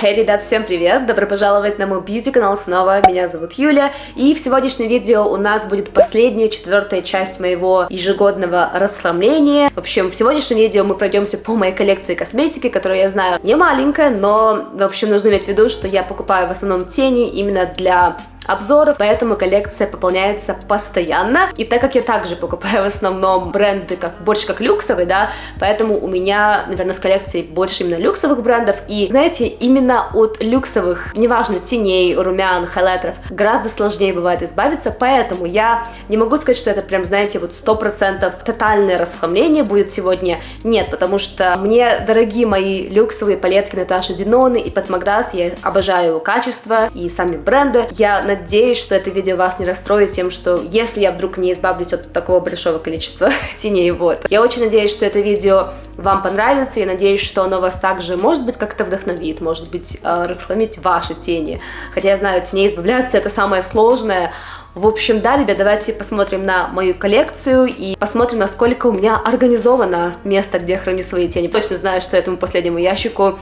Hey, ребят, всем привет! Добро пожаловать на мой бьюти канал снова. Меня зовут Юля. И в сегодняшнем видео у нас будет последняя, четвертая часть моего ежегодного расхламления. В общем, в сегодняшнем видео мы пройдемся по моей коллекции косметики, которую я знаю не маленькая, но, в общем, нужно иметь в виду, что я покупаю в основном тени именно для обзоров, поэтому коллекция пополняется постоянно. И так как я также покупаю в основном бренды как больше как люксовые, да, поэтому у меня, наверное, в коллекции больше именно люксовых брендов. И, знаете, именно от люксовых, неважно, теней, румян, хайлайтеров, гораздо сложнее бывает избавиться, поэтому я не могу сказать, что это прям, знаете, вот 100% тотальное расхламление будет сегодня. Нет, потому что мне дорогие мои люксовые палетки Наташи Диноны и Патмаграс, я обожаю качество и сами бренды. Я надеюсь, что это видео вас не расстроит тем, что если я вдруг не избавлюсь от такого большого количества теней, вот. Я очень надеюсь, что это видео вам понравится, и надеюсь, что оно вас также, может быть, как-то вдохновит, может быть, э, расхламить ваши тени. Хотя я знаю, теней избавляться это самое сложное, в общем, да, ребят, давайте посмотрим на мою коллекцию и посмотрим, насколько у меня организовано место, где я храню свои тени. Точно знаю, что этому последнему ящику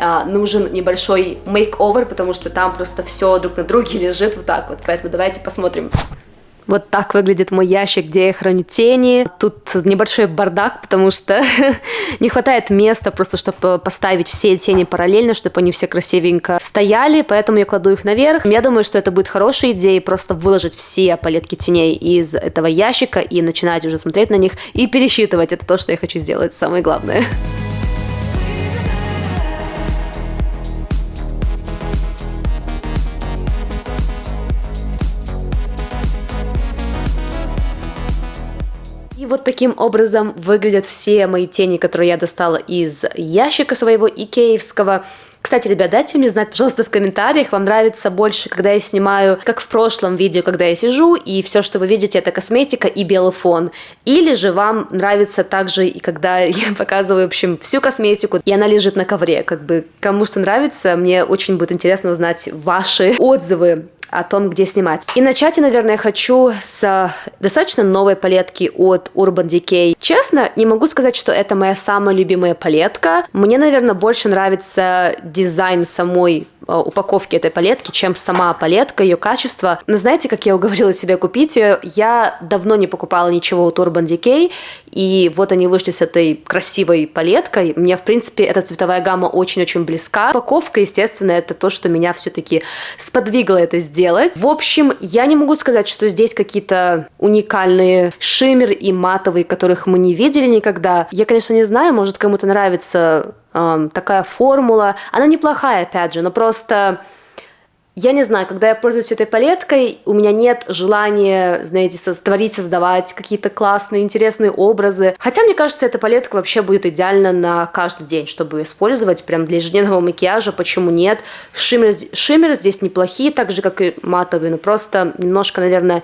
а, нужен небольшой мейк-овер, потому что там просто все друг на друге лежит вот так вот. Поэтому давайте посмотрим. Вот так выглядит мой ящик, где я храню тени. Тут небольшой бардак, потому что не хватает места просто, чтобы поставить все тени параллельно, чтобы они все красивенько стояли, поэтому я кладу их наверх. Я думаю, что это будет хорошей идеей просто выложить все палетки теней из этого ящика и начинать уже смотреть на них и пересчитывать. Это то, что я хочу сделать, самое главное. вот таким образом выглядят все мои тени, которые я достала из ящика своего икеевского. Кстати, ребят, дайте мне знать, пожалуйста, в комментариях, вам нравится больше, когда я снимаю, как в прошлом видео, когда я сижу, и все, что вы видите, это косметика и белый фон. Или же вам нравится также, и когда я показываю, в общем, всю косметику, и она лежит на ковре, как бы, кому что нравится, мне очень будет интересно узнать ваши отзывы о том, где снимать. И начать я, наверное, хочу с достаточно новой палетки от Urban Decay. Честно, не могу сказать, что это моя самая любимая палетка. Мне, наверное, больше нравится дизайн самой Э, упаковки этой палетки, чем сама палетка, ее качество. Но знаете, как я уговорила себя купить ее? Я давно не покупала ничего у Urban Decay, и вот они вышли с этой красивой палеткой. Мне, в принципе, эта цветовая гамма очень-очень близка. Упаковка, естественно, это то, что меня все-таки сподвигло это сделать. В общем, я не могу сказать, что здесь какие-то уникальные шиммер и матовые, которых мы не видели никогда. Я, конечно, не знаю, может кому-то нравится эм, такая формула. Она неплохая, опять же, но просто... Я не знаю, когда я пользуюсь этой палеткой, у меня нет желания, знаете, творить, создавать какие-то классные, интересные образы. Хотя, мне кажется, эта палетка вообще будет идеально на каждый день, чтобы использовать прям для ежедневного макияжа. Почему нет? Шиммер, шиммеры здесь неплохие, так же, как и матовые, но просто немножко, наверное,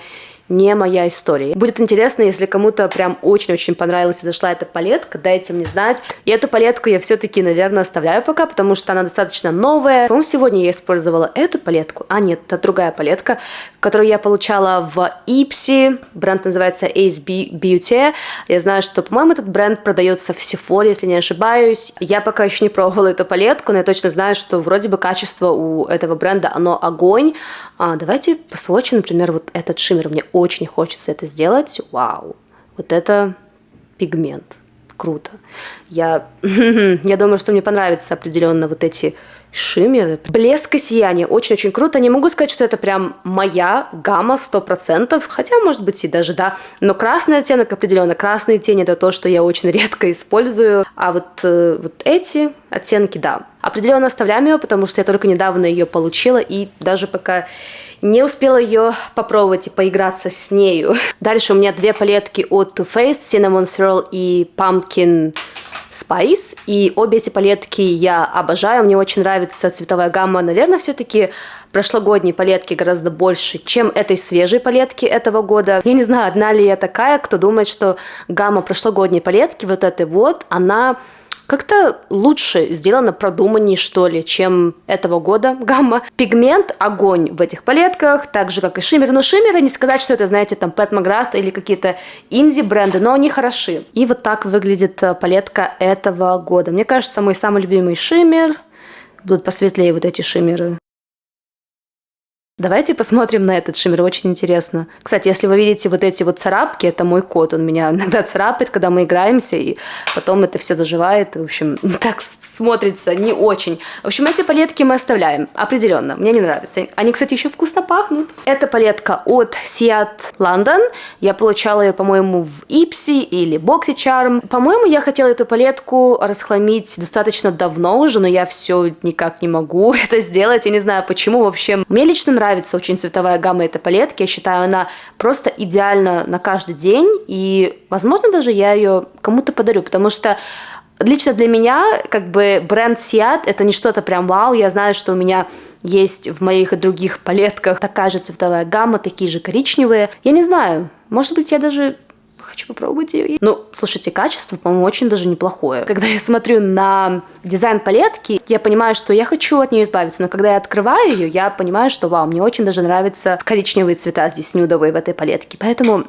не моя история. Будет интересно, если кому-то прям очень-очень понравилась и зашла эта палетка, дайте мне знать. И эту палетку я все-таки, наверное, оставляю пока, потому что она достаточно новая. По-моему, сегодня я использовала эту палетку. А, нет, это другая палетка, которую я получала в Ипси. Бренд называется Ace Beauty. Я знаю, что, по-моему, этот бренд продается в Sephora, если не ошибаюсь. Я пока еще не пробовала эту палетку, но я точно знаю, что вроде бы качество у этого бренда, оно огонь. А, давайте посвочим, например, вот этот шиммер. Мне очень хочется это сделать. Вау, вот это пигмент. Круто. Я, я думаю, что мне понравятся определенно вот эти шиммеры. Блеск и сияние. Очень-очень круто. Не могу сказать, что это прям моя гамма 100%, хотя, может быть, и даже да. Но красный оттенок определенно. Красные тени это то, что я очень редко использую. А вот, э, вот эти оттенки, да. Определенно оставляем ее, потому что я только недавно ее получила и даже пока не успела ее попробовать и поиграться с нею. Дальше у меня две палетки от Too Faced, Cinnamon Swirl и Pumpkin Spice. И обе эти палетки я обожаю, мне очень нравится цветовая гамма. Наверное, все-таки прошлогодней палетки гораздо больше, чем этой свежей палетки этого года. Я не знаю, одна ли я такая, кто думает, что гамма прошлогодней палетки, вот этой вот, она как-то лучше сделано, продуманнее, что ли, чем этого года гамма. Пигмент – огонь в этих палетках, так же, как и шиммер. Но шиммеры, не сказать, что это, знаете, там Pat McGrath или какие-то инди-бренды, но они хороши. И вот так выглядит э, палетка этого года. Мне кажется, мой самый любимый шиммер будут посветлее вот эти шиммеры. Давайте посмотрим на этот шиммер, очень интересно. Кстати, если вы видите вот эти вот царапки, это мой кот, он меня иногда царапает, когда мы играемся, и потом это все заживает, в общем, так смотрится не очень. В общем, эти палетки мы оставляем, определенно, мне не нравятся. Они, кстати, еще вкусно пахнут. Это палетка от Seat London, я получала ее, по-моему, в Ипси или Boxy Charm. По-моему, я хотела эту палетку расхламить достаточно давно уже, но я все никак не могу это сделать, я не знаю почему вообще. Мне лично нравится нравится очень цветовая гамма этой палетки. Я считаю, она просто идеальна на каждый день. И, возможно, даже я ее кому-то подарю, потому что лично для меня, как бы, бренд Seat это не что-то прям вау. Я знаю, что у меня есть в моих и других палетках такая же цветовая гамма, такие же коричневые. Я не знаю, может быть, я даже хочу попробовать ее. Ну, слушайте, качество, по-моему, очень даже неплохое. Когда я смотрю на дизайн палетки, я понимаю, что я хочу от нее избавиться, но когда я открываю ее, я понимаю, что вау, мне очень даже нравятся коричневые цвета здесь нюдовые в этой палетке. Поэтому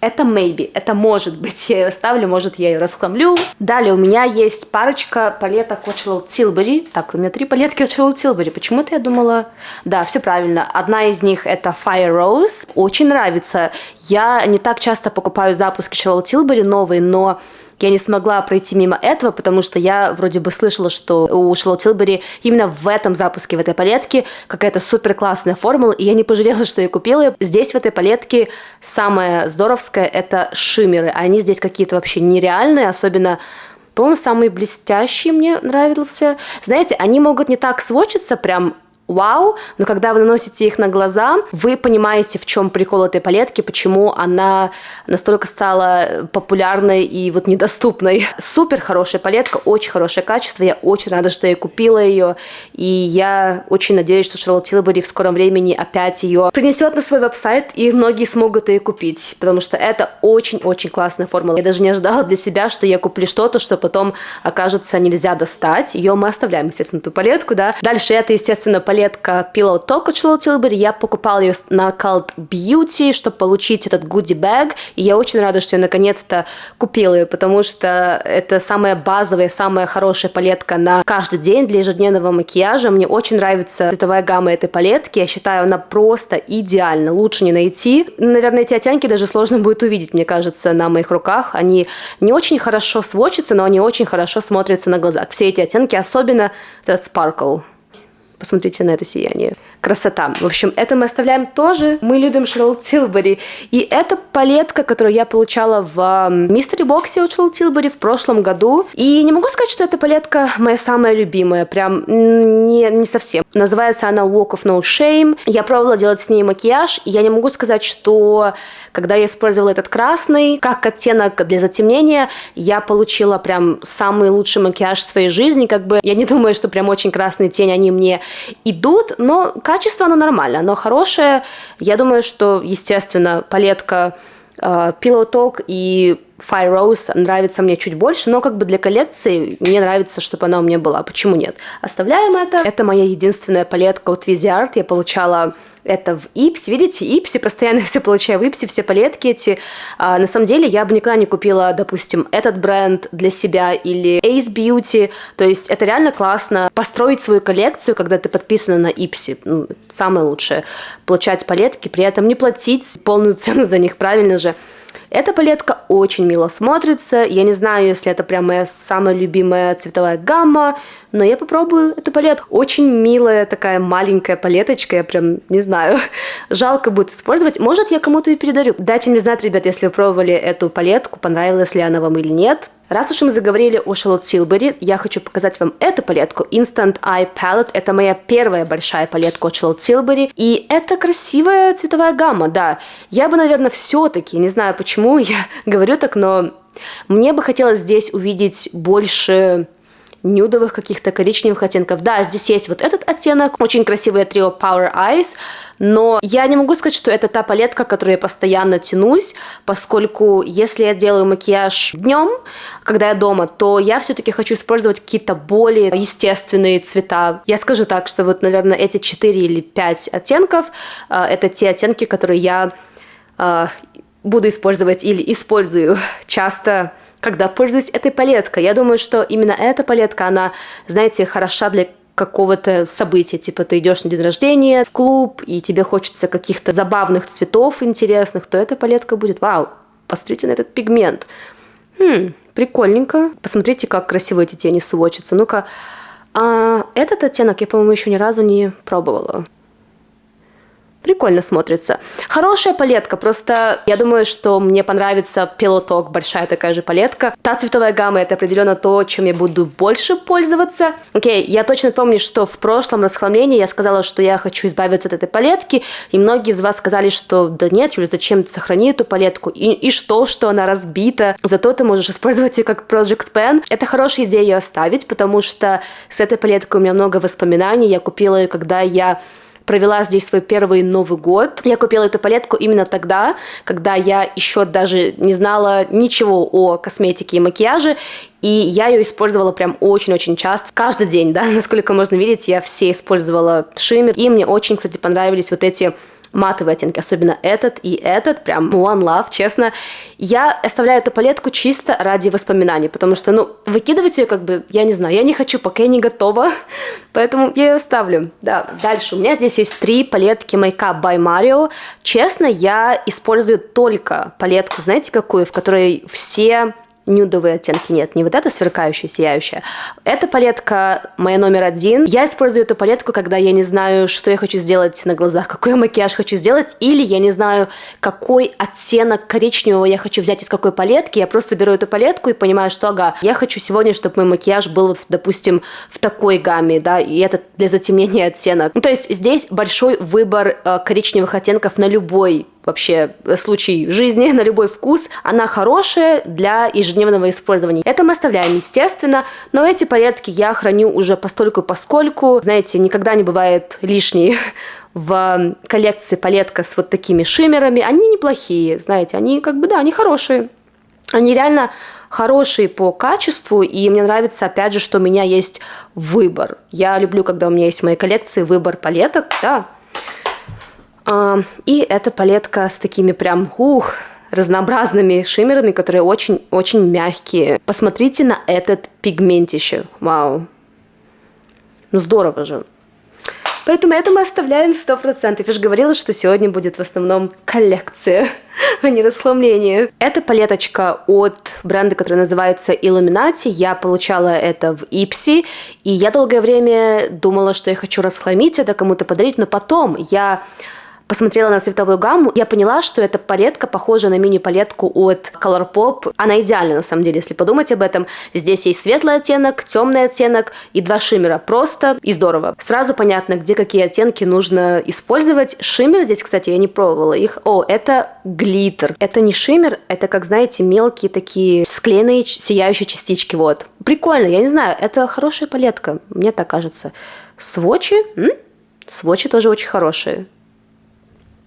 это maybe, это может быть, я ее ставлю, может я ее расхламлю. Далее у меня есть парочка палеток Charlotte Tilbury. Так, у меня три палетки Charlotte Tilbury. Почему-то я думала... Да, все правильно. Одна из них это Fire Rose. Очень нравится. Я не так часто покупаю запуски Charlotte Tilbury новые, но я не смогла пройти мимо этого, потому что я вроде бы слышала, что у Шарлотт Тилбери именно в этом запуске, в этой палетке какая-то супер классная формула, и я не пожалела, что я купила. Здесь в этой палетке самое здоровское – это шиммеры. Они здесь какие-то вообще нереальные, особенно по-моему, самый блестящий мне нравился. Знаете, они могут не так сводчиться прям вау, но когда вы наносите их на глаза, вы понимаете, в чем прикол этой палетки, почему она настолько стала популярной и вот недоступной. Супер хорошая палетка, очень хорошее качество, я очень рада, что я купила ее, и я очень надеюсь, что Шарлотт Тилбери в скором времени опять ее принесет на свой веб-сайт, и многие смогут ее купить, потому что это очень-очень классная формула. Я даже не ожидала для себя, что я куплю что-то, что потом окажется нельзя достать. Ее мы оставляем, естественно, эту палетку, да. Дальше это, естественно, палетка палетка Pillow Talk от Charlotte Tilbury. Я покупала ее на Cult Beauty, чтобы получить этот bag. И я очень рада, что я наконец-то купила ее, потому что это самая базовая, самая хорошая палетка на каждый день для ежедневного макияжа. Мне очень нравится цветовая гамма этой палетки. Я считаю, она просто идеальна. Лучше не найти. Наверное, эти оттенки даже сложно будет увидеть, мне кажется, на моих руках. Они не очень хорошо сводчатся, но они очень хорошо смотрятся на глазах. Все эти оттенки, особенно этот Sparkle. Посмотрите на это сияние. Красота. В общем, это мы оставляем тоже. Мы любим Шарлотт Тилбери. И это палетка, которую я получала в Мистери Боксе от Шарлотт Тилбери в прошлом году. И не могу сказать, что эта палетка моя самая любимая. Прям не, не совсем. Называется она Walk of No Shame. Я пробовала делать с ней макияж. И я не могу сказать, что когда я использовала этот красный, как оттенок для затемнения, я получила прям самый лучший макияж в своей жизни. Как бы я не думаю, что прям очень красные тени, они мне идут, но качество оно нормальное, оно хорошее. Я думаю, что, естественно, палетка uh, Pillow Talk и Fire Rose нравится мне чуть больше, но как бы для коллекции мне нравится, чтобы она у меня была. Почему нет? Оставляем это. Это моя единственная палетка от Viziart. Я получала это в Ипсе. Видите, Ипси, постоянно все получаю в Ипсе, все палетки эти. А, на самом деле, я бы никогда не купила, допустим, этот бренд для себя или Ace Beauty. То есть это реально классно построить свою коллекцию, когда ты подписана на Ипси. Ну, самое лучшее. Получать палетки, при этом не платить полную цену за них, правильно же. Эта палетка очень мило смотрится. Я не знаю, если это прям моя самая любимая цветовая гамма, но я попробую эту палетку. Очень милая такая маленькая палеточка, я прям не знаю. Жалко будет использовать. Может, я кому-то и передарю. Дайте мне знать, ребят, если вы пробовали эту палетку, понравилась ли она вам или нет. Раз уж мы заговорили о Charlotte Tilbury, я хочу показать вам эту палетку. Instant Eye Palette. Это моя первая большая палетка от Charlotte Tilbury. И это красивая цветовая гамма, да. Я бы, наверное, все-таки, не знаю почему я говорю так, но мне бы хотелось здесь увидеть больше нюдовых каких-то коричневых оттенков. Да, здесь есть вот этот оттенок, очень красивое трио Power Eyes, но я не могу сказать, что это та палетка, которой я постоянно тянусь, поскольку если я делаю макияж днем, когда я дома, то я все-таки хочу использовать какие-то более естественные цвета. Я скажу так, что вот, наверное, эти 4 или 5 оттенков, э, это те оттенки, которые я э, буду использовать или использую часто когда пользуюсь этой палеткой. Я думаю, что именно эта палетка, она, знаете, хороша для какого-то события, типа ты идешь на день рождения в клуб, и тебе хочется каких-то забавных цветов интересных, то эта палетка будет, вау, посмотрите на этот пигмент. Хм, прикольненько. Посмотрите, как красиво эти тени сводчатся. Ну-ка, а этот оттенок я, по-моему, еще ни разу не пробовала. Прикольно смотрится. Хорошая палетка, просто я думаю, что мне понравится Пилоток, большая такая же палетка. Та цветовая гамма это определенно то, чем я буду больше пользоваться. Окей, я точно помню, что в прошлом расхламлении я сказала, что я хочу избавиться от этой палетки, и многие из вас сказали, что да нет, Юля, зачем ты сохрани эту палетку, и, и что, что она разбита, зато ты можешь использовать ее как Project Pen. Это хорошая идея ее оставить, потому что с этой палеткой у меня много воспоминаний, я купила ее, когда я провела здесь свой первый Новый год. Я купила эту палетку именно тогда, когда я еще даже не знала ничего о косметике и макияже, и я ее использовала прям очень-очень часто, каждый день, да, насколько можно видеть, я все использовала шиммер, и мне очень, кстати, понравились вот эти матовые оттенки, особенно этот и этот, прям one love, честно. Я оставляю эту палетку чисто ради воспоминаний, потому что, ну, выкидывать ее как бы, я не знаю, я не хочу, пока я не готова, поэтому я ее оставлю. Да, дальше у меня здесь есть три палетки Makeup by Mario. Честно, я использую только палетку, знаете какую, в которой все нюдовые оттенки. Нет, не вот эта сверкающая, сияющая. Эта палетка моя номер один. Я использую эту палетку, когда я не знаю, что я хочу сделать на глазах, какой макияж хочу сделать, или я не знаю, какой оттенок коричневого я хочу взять из какой палетки. Я просто беру эту палетку и понимаю, что, ага, я хочу сегодня, чтобы мой макияж был, допустим, в такой гамме, да, и это для затемнения оттенок. Ну, то есть здесь большой выбор э, коричневых оттенков на любой вообще э, случай жизни на любой вкус. Она хорошая для ежедневного использования. Это мы оставляем, естественно, но эти палетки я храню уже постольку поскольку. Знаете, никогда не бывает лишней в коллекции палетка с вот такими шиммерами. Они неплохие, знаете, они как бы, да, они хорошие. Они реально хорошие по качеству, и мне нравится, опять же, что у меня есть выбор. Я люблю, когда у меня есть в моей коллекции выбор палеток, да, и эта палетка с такими прям, ух, разнообразными шиммерами, которые очень-очень мягкие. Посмотрите на этот пигментище. Вау. Ну здорово же. Поэтому это мы оставляем 100%. Я же говорила, что сегодня будет в основном коллекция, а не расхламление. Это палеточка от бренда, который называется Illuminati. Я получала это в Ипси, и я долгое время думала, что я хочу расхламить это, кому-то подарить, но потом я посмотрела на цветовую гамму, я поняла, что эта палетка похожа на мини-палетку от Colourpop. Она идеальна, на самом деле, если подумать об этом. Здесь есть светлый оттенок, темный оттенок и два шиммера. Просто и здорово. Сразу понятно, где какие оттенки нужно использовать. Шиммер здесь, кстати, я не пробовала их. О, это глиттер. Это не шиммер, это, как знаете, мелкие такие склеенные сияющие частички. Вот. Прикольно, я не знаю, это хорошая палетка, мне так кажется. Свочи? М? Свочи тоже очень хорошие.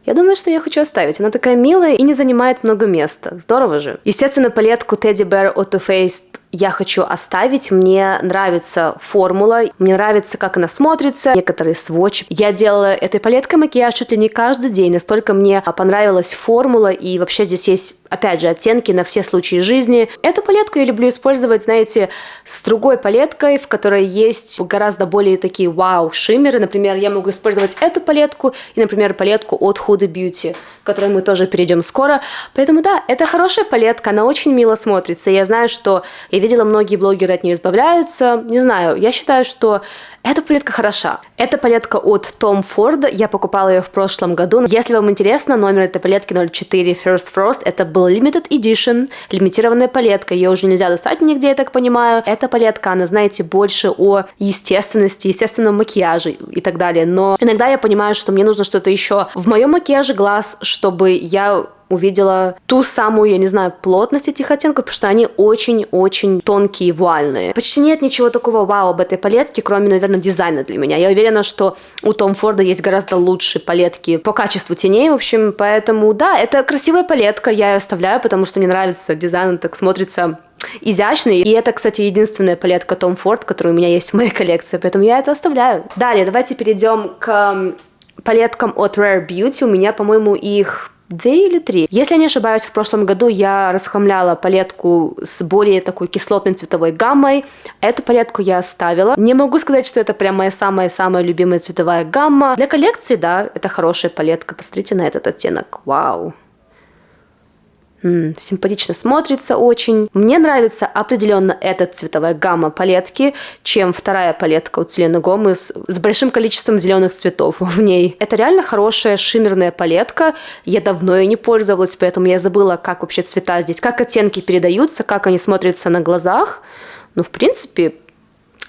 Я думаю, что я хочу оставить. Она такая милая и не занимает много места. Здорово же. Естественно, палетку Teddy Bear Too Faced я хочу оставить. Мне нравится формула, мне нравится, как она смотрится, некоторые сводчи. Я делала этой палеткой макияж чуть ли не каждый день, настолько мне понравилась формула, и вообще здесь есть, опять же, оттенки на все случаи жизни. Эту палетку я люблю использовать, знаете, с другой палеткой, в которой есть гораздо более такие вау шиммеры. Например, я могу использовать эту палетку и, например, палетку от Huda Beauty, к которой мы тоже перейдем скоро. Поэтому да, это хорошая палетка, она очень мило смотрится. Я знаю, что я видела, многие блогеры от нее избавляются. Не знаю, я считаю, что эта палетка хороша. Это палетка от Tom Ford. Я покупала ее в прошлом году. Если вам интересно, номер этой палетки 04 First Frost. Это был limited edition, лимитированная палетка. Ее уже нельзя достать нигде, я так понимаю. Эта палетка, она, знаете, больше о естественности, естественном макияже и так далее. Но иногда я понимаю, что мне нужно что-то еще в моем макияже глаз, чтобы я увидела ту самую, я не знаю, плотность этих оттенков, потому что они очень-очень тонкие вуальные. Почти нет ничего такого вау об этой палетке, кроме, наверное, дизайна для меня. Я уверена, что у Том Форда есть гораздо лучшие палетки по качеству теней, в общем, поэтому, да, это красивая палетка, я ее оставляю, потому что мне нравится дизайн, так смотрится изящный. И это, кстати, единственная палетка Том Форд, которая у меня есть в моей коллекции, поэтому я это оставляю. Далее, давайте перейдем к палеткам от Rare Beauty. У меня, по-моему, их две или три. Если я не ошибаюсь, в прошлом году я расхламляла палетку с более такой кислотной цветовой гаммой. Эту палетку я оставила. Не могу сказать, что это прям моя самая-самая любимая цветовая гамма. Для коллекции, да, это хорошая палетка. Посмотрите на этот оттенок. Вау. М-м, симпатично смотрится очень. Мне нравится определенно эта цветовая гамма палетки, чем вторая палетка от Селены Гомес с большим количеством зеленых цветов в ней. Это реально хорошая шиммерная палетка. Я давно ее не пользовалась, поэтому я забыла, как вообще цвета здесь, как оттенки передаются, как они смотрятся на глазах. Ну, в принципе,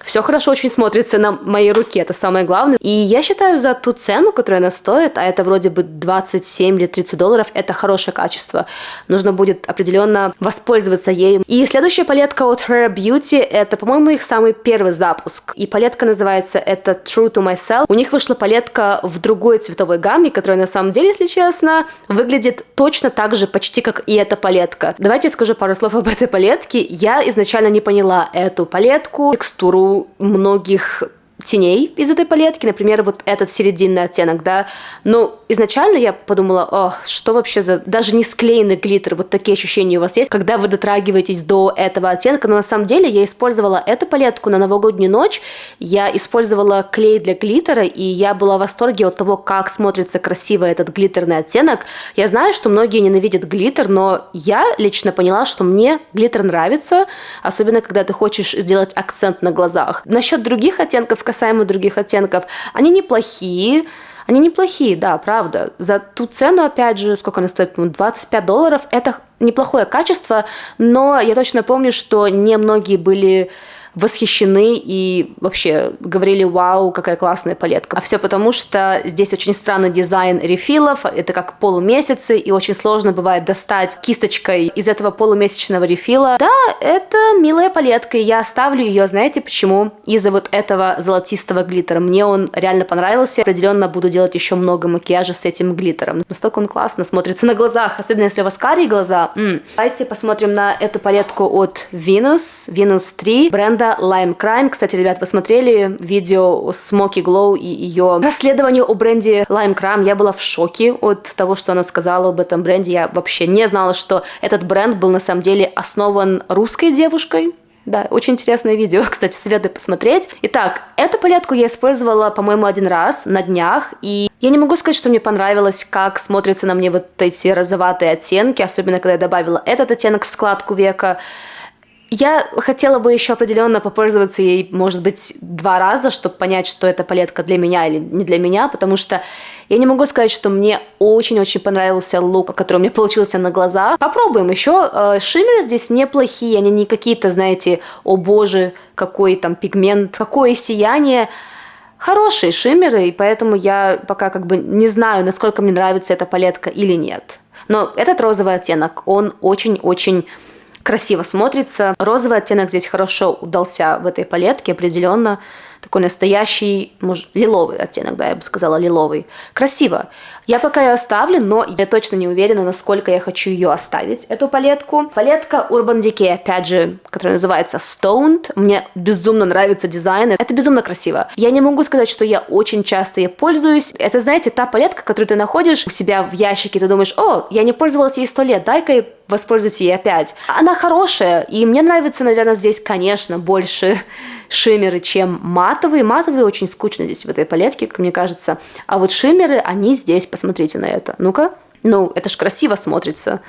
все хорошо очень смотрится на моей руке, это самое главное. И я считаю, за ту цену, которую она стоит, а это вроде бы 27 или 30 долларов, это хорошее качество. Нужно будет определенно воспользоваться ею. И следующая палетка от Her Beauty, это, по-моему, их самый первый запуск. И палетка называется это True to Myself. У них вышла палетка в другой цветовой гамме, которая на самом деле, если честно, выглядит точно так же почти как и эта палетка. Давайте я скажу пару слов об этой палетке. Я изначально не поняла эту палетку, текстуру многих теней из этой палетки, например, вот этот серединный оттенок, да, но изначально я подумала, о, что вообще за, даже не склеенный глиттер, вот такие ощущения у вас есть, когда вы дотрагиваетесь до этого оттенка, но на самом деле я использовала эту палетку на новогоднюю ночь, я использовала клей для глиттера, и я была в восторге от того, как смотрится красиво этот глиттерный оттенок. Я знаю, что многие ненавидят глиттер, но я лично поняла, что мне глиттер нравится, особенно когда ты хочешь сделать акцент на глазах. Насчет других оттенков, касаемо других оттенков, они неплохие, они неплохие, да, правда. За ту цену, опять же, сколько она стоит, 25 долларов, это неплохое качество, но я точно помню, что не многие были восхищены и вообще говорили, вау, какая классная палетка. А все потому, что здесь очень странный дизайн рефилов, это как полумесяцы, и очень сложно бывает достать кисточкой из этого полумесячного рефила. Да, это милая палетка, и я оставлю ее, знаете почему? Из-за вот этого золотистого глиттера. Мне он реально понравился. Определенно буду делать еще много макияжа с этим глиттером. Настолько он классно смотрится на глазах, особенно если у вас карие глаза. М-м. Давайте посмотрим на эту палетку от Venus, Venus 3 бренда бренда Lime Crime. Кстати, ребят, вы смотрели видео Smoky Glow и ее расследование о бренде Lime Crime. Я была в шоке от того, что она сказала об этом бренде. Я вообще не знала, что этот бренд был на самом деле основан русской девушкой. Да, очень интересное видео, кстати, советую посмотреть. Итак, эту палетку я использовала, по-моему, один раз на днях, и я не могу сказать, что мне понравилось, как смотрятся на мне вот эти розоватые оттенки, особенно когда я добавила этот оттенок в складку века. Я хотела бы еще определенно попользоваться ей, может быть, два раза, чтобы понять, что эта палетка для меня или не для меня, потому что я не могу сказать, что мне очень-очень понравился лук, который у меня получился на глазах. Попробуем еще. Э, шиммеры здесь неплохие, они не какие-то, знаете, о боже, какой там пигмент, какое сияние. Хорошие шиммеры, и поэтому я пока как бы не знаю, насколько мне нравится эта палетка или нет. Но этот розовый оттенок, он очень-очень красиво смотрится. Розовый оттенок здесь хорошо удался в этой палетке, определенно такой настоящий, может, лиловый оттенок, да, я бы сказала, лиловый. Красиво. Я пока ее оставлю, но я точно не уверена, насколько я хочу ее оставить, эту палетку. Палетка Urban Decay, опять же, которая называется Stoned. Мне безумно нравится дизайн. Это безумно красиво. Я не могу сказать, что я очень часто ей пользуюсь. Это, знаете, та палетка, которую ты находишь у себя в ящике, ты думаешь, о, я не пользовалась ей сто лет, дай-ка воспользуюсь ей опять. Она хорошая, и мне нравится, наверное, здесь, конечно, больше шиммеры, чем матовые. Матовые очень скучно здесь в этой палетке, как мне кажется. А вот шиммеры, они здесь Посмотрите на это. Ну-ка. Ну, это ж красиво смотрится.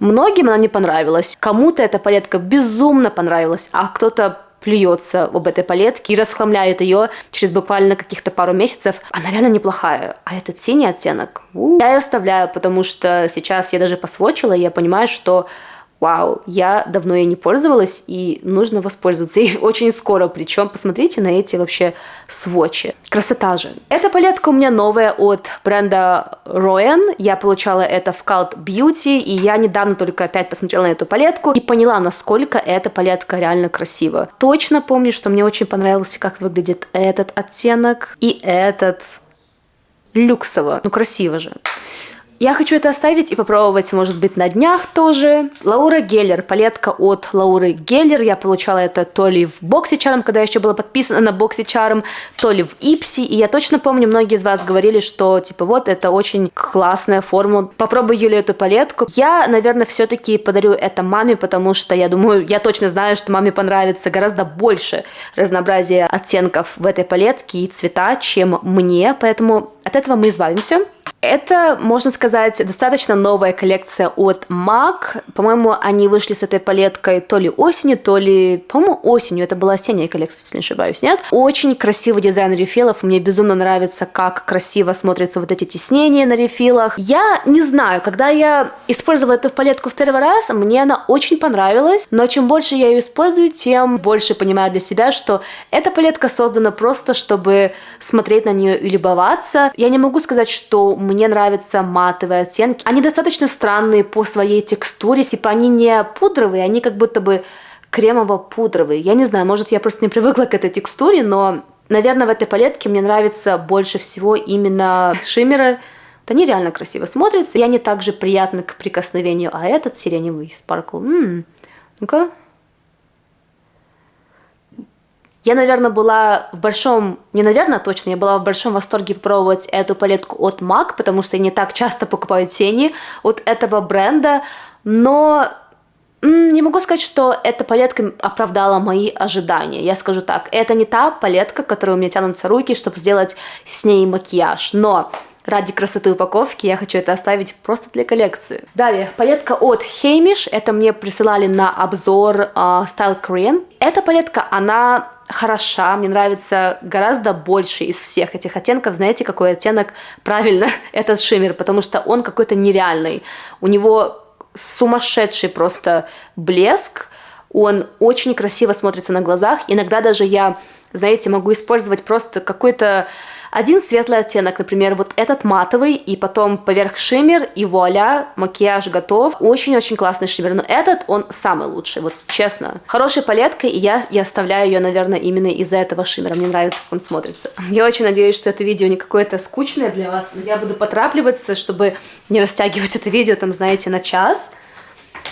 Многим она не понравилась. Кому-то эта палетка безумно понравилась, а кто-то плюется об этой палетке и расхламляет ее через буквально каких-то пару месяцев. Она реально неплохая. А этот синий оттенок, у я ее оставляю, потому что сейчас я даже посвочила, и я понимаю, что вау, я давно ей не пользовалась, и нужно воспользоваться ей очень скоро. Причем посмотрите на эти вообще сводчи. Красота же. Эта палетка у меня новая от бренда Royan. Я получала это в Cult Beauty, и я недавно только опять посмотрела на эту палетку и поняла, насколько эта палетка реально красива. Точно помню, что мне очень понравился, как выглядит этот оттенок и этот люксово. Ну, красиво же. Я хочу это оставить и попробовать, может быть, на днях тоже. Лаура Геллер, палетка от Лауры Геллер. Я получала это то ли в Боксе Чарм, когда я еще была подписана на Боксе Чарм, то ли в Ипси. И я точно помню, многие из вас говорили, что, типа, вот, это очень классная формула. Попробуй, Юля, эту палетку. Я, наверное, все-таки подарю это маме, потому что я думаю, я точно знаю, что маме понравится гораздо больше разнообразия оттенков в этой палетке и цвета, чем мне. Поэтому от этого мы избавимся. Это, можно сказать, достаточно новая коллекция от MAC. По-моему, они вышли с этой палеткой то ли осенью, то ли, по-моему, осенью. Это была осенняя коллекция, если не ошибаюсь, нет? Очень красивый дизайн рефилов. Мне безумно нравится, как красиво смотрятся вот эти тиснения на рефилах. Я не знаю, когда я использовала эту палетку в первый раз, мне она очень понравилась. Но чем больше я ее использую, тем больше понимаю для себя, что эта палетка создана просто, чтобы смотреть на нее и любоваться. Я не могу сказать, что мне нравятся матовые оттенки. Они достаточно странные по своей текстуре, типа они не пудровые, они как будто бы кремово-пудровые. Я не знаю, может я просто не привыкла к этой текстуре, но, наверное, в этой палетке мне нравится больше всего именно шиммеры. Вот они реально красиво смотрятся, и они также приятны к прикосновению. А этот сиреневый спаркл, ну-ка, я, наверное, была в большом, не наверное, точно, я была в большом восторге попробовать эту палетку от MAC, потому что я не так часто покупаю тени от этого бренда, но не могу сказать, что эта палетка оправдала мои ожидания. Я скажу так, это не та палетка, которой у меня тянутся руки, чтобы сделать с ней макияж, но ради красоты упаковки я хочу это оставить просто для коллекции. Далее, палетка от Hamish, это мне присылали на обзор uh, Style Korean. Эта палетка, она хороша, мне нравится гораздо больше из всех этих оттенков. Знаете, какой оттенок правильно этот шиммер, потому что он какой-то нереальный. У него сумасшедший просто блеск, он очень красиво смотрится на глазах. Иногда даже я, знаете, могу использовать просто какой-то один светлый оттенок, например, вот этот матовый, и потом поверх шиммер, и вуаля, макияж готов. Очень-очень классный шиммер, но этот, он самый лучший, вот честно. Хорошая палетка, и я, я оставляю ее, наверное, именно из-за этого шиммера. Мне нравится, как он смотрится. Я очень надеюсь, что это видео не какое-то скучное для вас, но я буду потрапливаться, чтобы не растягивать это видео, там, знаете, на час.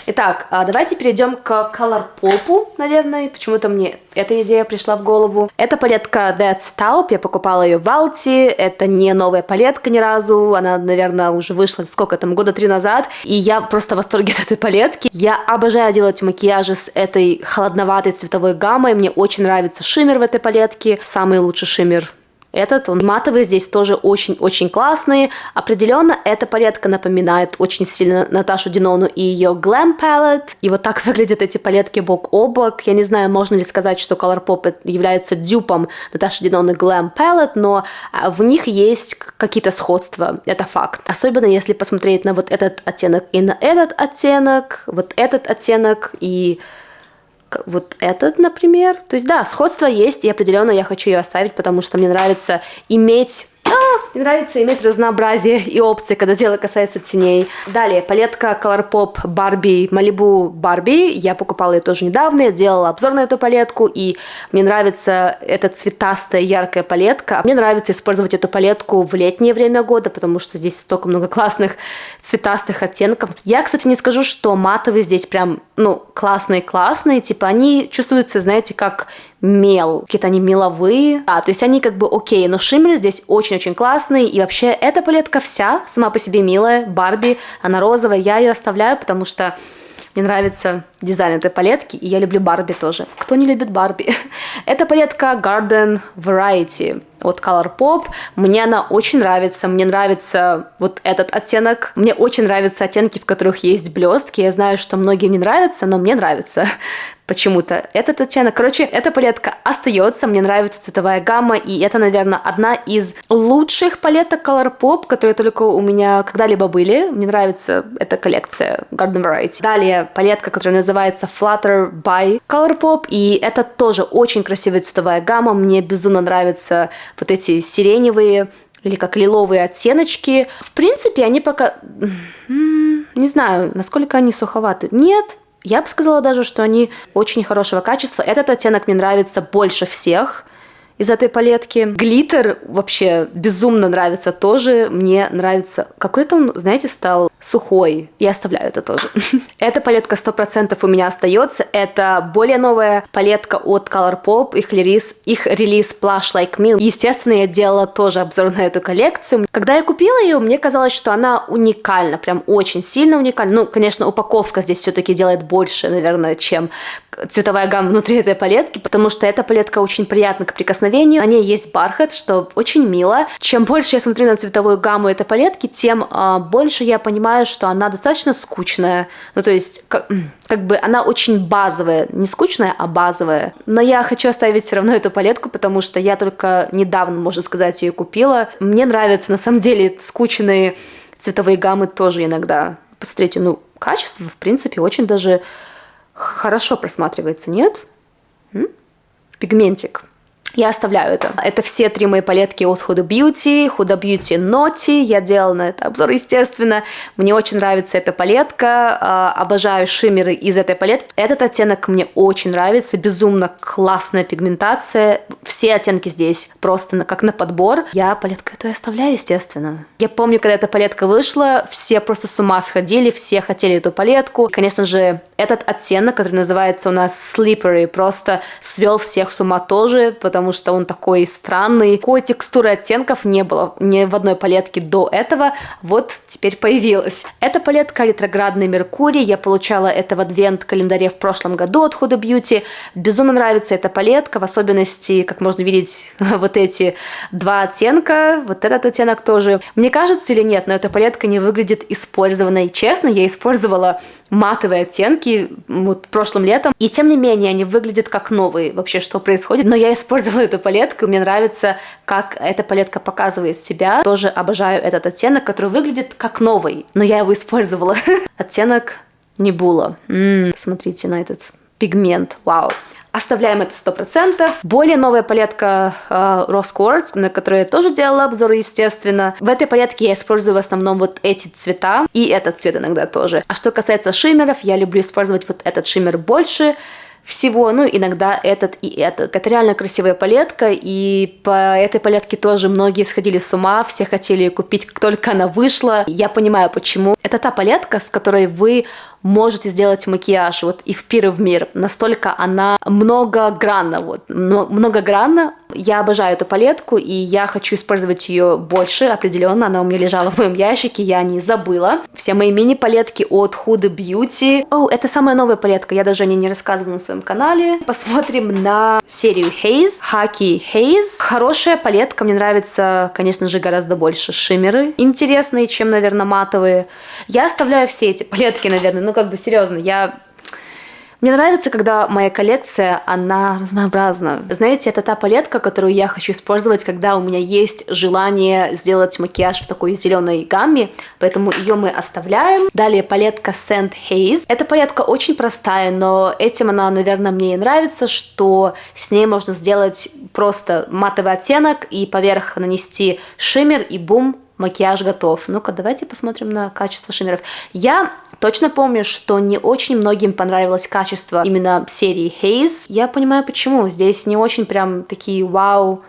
Итак, а, давайте перейдем к Color Pop, наверное. Почему-то мне эта идея пришла в голову. Это палетка Dead Taupe, я покупала ее в Алти. Это не новая палетка ни разу. Она, наверное, уже вышла, сколько там, года три назад. И я просто в восторге от этой палетки. Я обожаю делать макияжи с этой холодноватой цветовой гаммой. Мне очень нравится шиммер в этой палетке. Самый лучший шиммер этот, он матовый, здесь тоже очень-очень классный. Определенно, эта палетка напоминает очень сильно Наташу Динону и ее Glam Palette. И вот так выглядят эти палетки бок о бок. Я не знаю, можно ли сказать, что Colourpop является дюпом Наташи Диноны Glam Palette, но а, в них есть какие-то сходства, это факт. Особенно если посмотреть на вот этот оттенок и на этот оттенок, вот этот оттенок и вот этот, например. То есть, да, сходство есть, и определенно я хочу ее оставить, потому что мне нравится иметь мне нравится иметь разнообразие и опции, когда дело касается теней. Далее, палетка Colourpop Barbie Malibu Barbie. Я покупала ее тоже недавно, я делала обзор на эту палетку, и мне нравится эта цветастая яркая палетка. Мне нравится использовать эту палетку в летнее время года, потому что здесь столько много классных цветастых оттенков. Я, кстати, не скажу, что матовые здесь прям, ну, классные-классные, типа они чувствуются, знаете, как мел, какие-то они меловые, а, то есть они как бы окей, но шиммер здесь очень-очень классный, и вообще эта палетка вся сама по себе милая, Барби, она розовая, я ее оставляю, потому что мне нравится дизайн этой палетки, и я люблю Барби тоже. Кто не любит Барби? Это палетка Garden Variety от Colourpop. Мне она очень нравится. Мне нравится вот этот оттенок. Мне очень нравятся оттенки, в которых есть блестки. Я знаю, что многим не нравится, но мне нравится почему-то этот оттенок. Короче, эта палетка остается, мне нравится цветовая гамма, и это, наверное, одна из лучших палеток Colourpop, которые только у меня когда-либо были. Мне нравится эта коллекция Garden Variety. Далее палетка, которая называется Flutter by Colourpop, и это тоже очень красивая цветовая гамма. Мне безумно нравятся вот эти сиреневые или как лиловые оттеночки. В принципе, они пока... Не знаю, насколько они суховаты. Нет, я бы сказала даже, что они очень хорошего качества. Этот оттенок мне нравится больше всех из этой палетки. Глиттер вообще безумно нравится тоже. Мне нравится... Какой-то он, знаете, стал сухой. Я оставляю это тоже. Эта палетка 100% у меня остается. Это более новая палетка от Colourpop. Их релиз, их релиз Plush Like Me. Естественно, я делала тоже обзор на эту коллекцию. Когда я купила ее, мне казалось, что она уникальна. Прям очень сильно уникальна. Ну, конечно, упаковка здесь все-таки делает больше, наверное, чем цветовая гамма внутри этой палетки, потому что эта палетка очень приятна к прикосновению. На ней есть бархат, что очень мило. Чем больше я смотрю на цветовую гамму этой палетки, тем э, больше я понимаю, что она достаточно скучная. Ну, то есть, как, как бы она очень базовая. Не скучная, а базовая. Но я хочу оставить все равно эту палетку, потому что я только недавно, можно сказать, ее купила. Мне нравятся, на самом деле, скучные цветовые гаммы тоже иногда. Посмотрите, ну, качество, в принципе, очень даже хорошо просматривается, нет? М? Пигментик. Я оставляю это. Это все три мои палетки от Huda Beauty, Huda Beauty Naughty. Я делала на это обзор, естественно. Мне очень нравится эта палетка. А, обожаю шиммеры из этой палетки. Этот оттенок мне очень нравится. Безумно классная пигментация. Все оттенки здесь просто как на подбор. Я палетку эту оставляю, естественно. Я помню, когда эта палетка вышла, все просто с ума сходили, все хотели эту палетку. Конечно же, этот оттенок, который называется у нас Slippery, просто свел всех с ума тоже, потому потому что он такой странный. Такой текстуры оттенков не было ни в одной палетке до этого, вот теперь появилась. Эта палетка ретроградный Меркурий, я получала это в адвент-календаре в прошлом году от Huda Beauty. Безумно нравится эта палетка, в особенности, как можно видеть, вот эти два оттенка, вот этот оттенок тоже. Мне кажется или нет, но эта палетка не выглядит использованной. Честно, я использовала матовые оттенки вот прошлым летом, и тем не менее они выглядят как новые. Вообще, что происходит? Но я использовала эту палетку, мне нравится, как эта палетка показывает себя. Тоже обожаю этот оттенок, который выглядит как новый, но я его использовала. Оттенок Небула. Смотрите на этот пигмент, вау. Оставляем это 100%. Более новая палетка э, Rose Quartz, на которой я тоже делала обзоры, естественно. В этой палетке я использую в основном вот эти цвета и этот цвет иногда тоже. А что касается шиммеров, я люблю использовать вот этот шиммер больше, всего, ну, иногда этот и этот. Это реально красивая палетка, и по этой палетке тоже многие сходили с ума, все хотели ее купить, как только она вышла. Я понимаю, почему. Это та палетка, с которой вы можете сделать макияж вот и в пир и в мир. Настолько она многогранна, вот, многогранна. Я обожаю эту палетку, и я хочу использовать ее больше, определенно. Она у меня лежала в моем ящике, я не забыла. Все мои мини-палетки от Huda Beauty. О, это самая новая палетка, я даже о ней не рассказывала на своем канале. Посмотрим на серию Haze, Haki Haze. Хорошая палетка, мне нравится, конечно же, гораздо больше шиммеры. Интересные, чем, наверное, матовые. Я оставляю все эти палетки, наверное, ну как бы серьезно, я мне нравится, когда моя коллекция, она разнообразна. Знаете, это та палетка, которую я хочу использовать, когда у меня есть желание сделать макияж в такой зеленой гамме, поэтому ее мы оставляем. Далее палетка Sand Haze. Эта палетка очень простая, но этим она, наверное, мне и нравится, что с ней можно сделать просто матовый оттенок и поверх нанести шиммер и бум, макияж готов. Ну-ка, давайте посмотрим на качество шиммеров. Я точно помню, что не очень многим понравилось качество именно серии Haze. Я понимаю, почему. Здесь не очень прям такие вау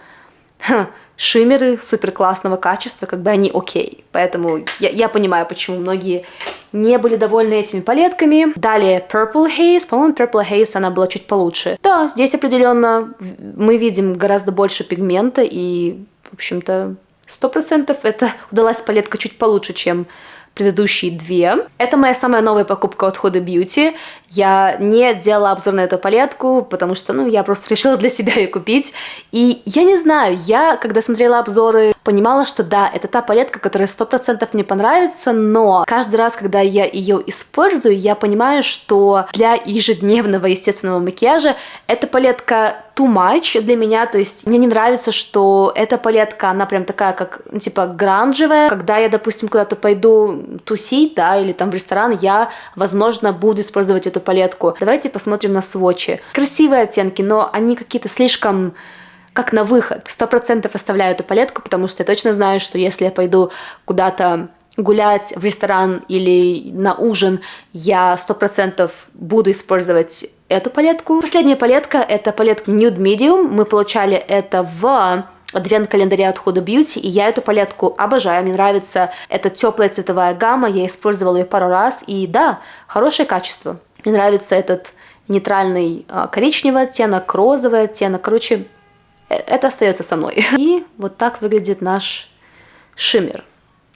шиммеры супер классного качества, как бы они окей. Поэтому я, я понимаю, почему многие не были довольны этими палетками. Далее Purple Haze. По-моему, Purple Haze она была чуть получше. Да, здесь определенно мы видим гораздо больше пигмента и, в общем-то, Сто процентов это удалась палетка чуть получше, чем предыдущие две. Это моя самая новая покупка от Huda Beauty. Я не делала обзор на эту палетку, потому что, ну, я просто решила для себя ее купить. И я не знаю, я, когда смотрела обзоры, понимала, что да, это та палетка, которая сто процентов мне понравится, но каждый раз, когда я ее использую, я понимаю, что для ежедневного естественного макияжа эта палетка too much для меня, то есть мне не нравится, что эта палетка, она прям такая, как, ну, типа, гранжевая. Когда я, допустим, куда-то пойду тусить, да, или там в ресторан, я, возможно, буду использовать эту палетку. Давайте посмотрим на сводчи. Красивые оттенки, но они какие-то слишком как на выход. Сто процентов оставляю эту палетку, потому что я точно знаю, что если я пойду куда-то гулять в ресторан или на ужин, я сто процентов буду использовать эту палетку. Последняя палетка это палетка Nude Medium. Мы получали это в адвент-календаре от Huda Beauty, и я эту палетку обожаю, мне нравится эта теплая цветовая гамма, я использовала ее пару раз, и да, хорошее качество. Мне нравится этот нейтральный а, коричневый оттенок, розовый оттенок, короче, э, это остается со мной. И вот так выглядит наш шиммер.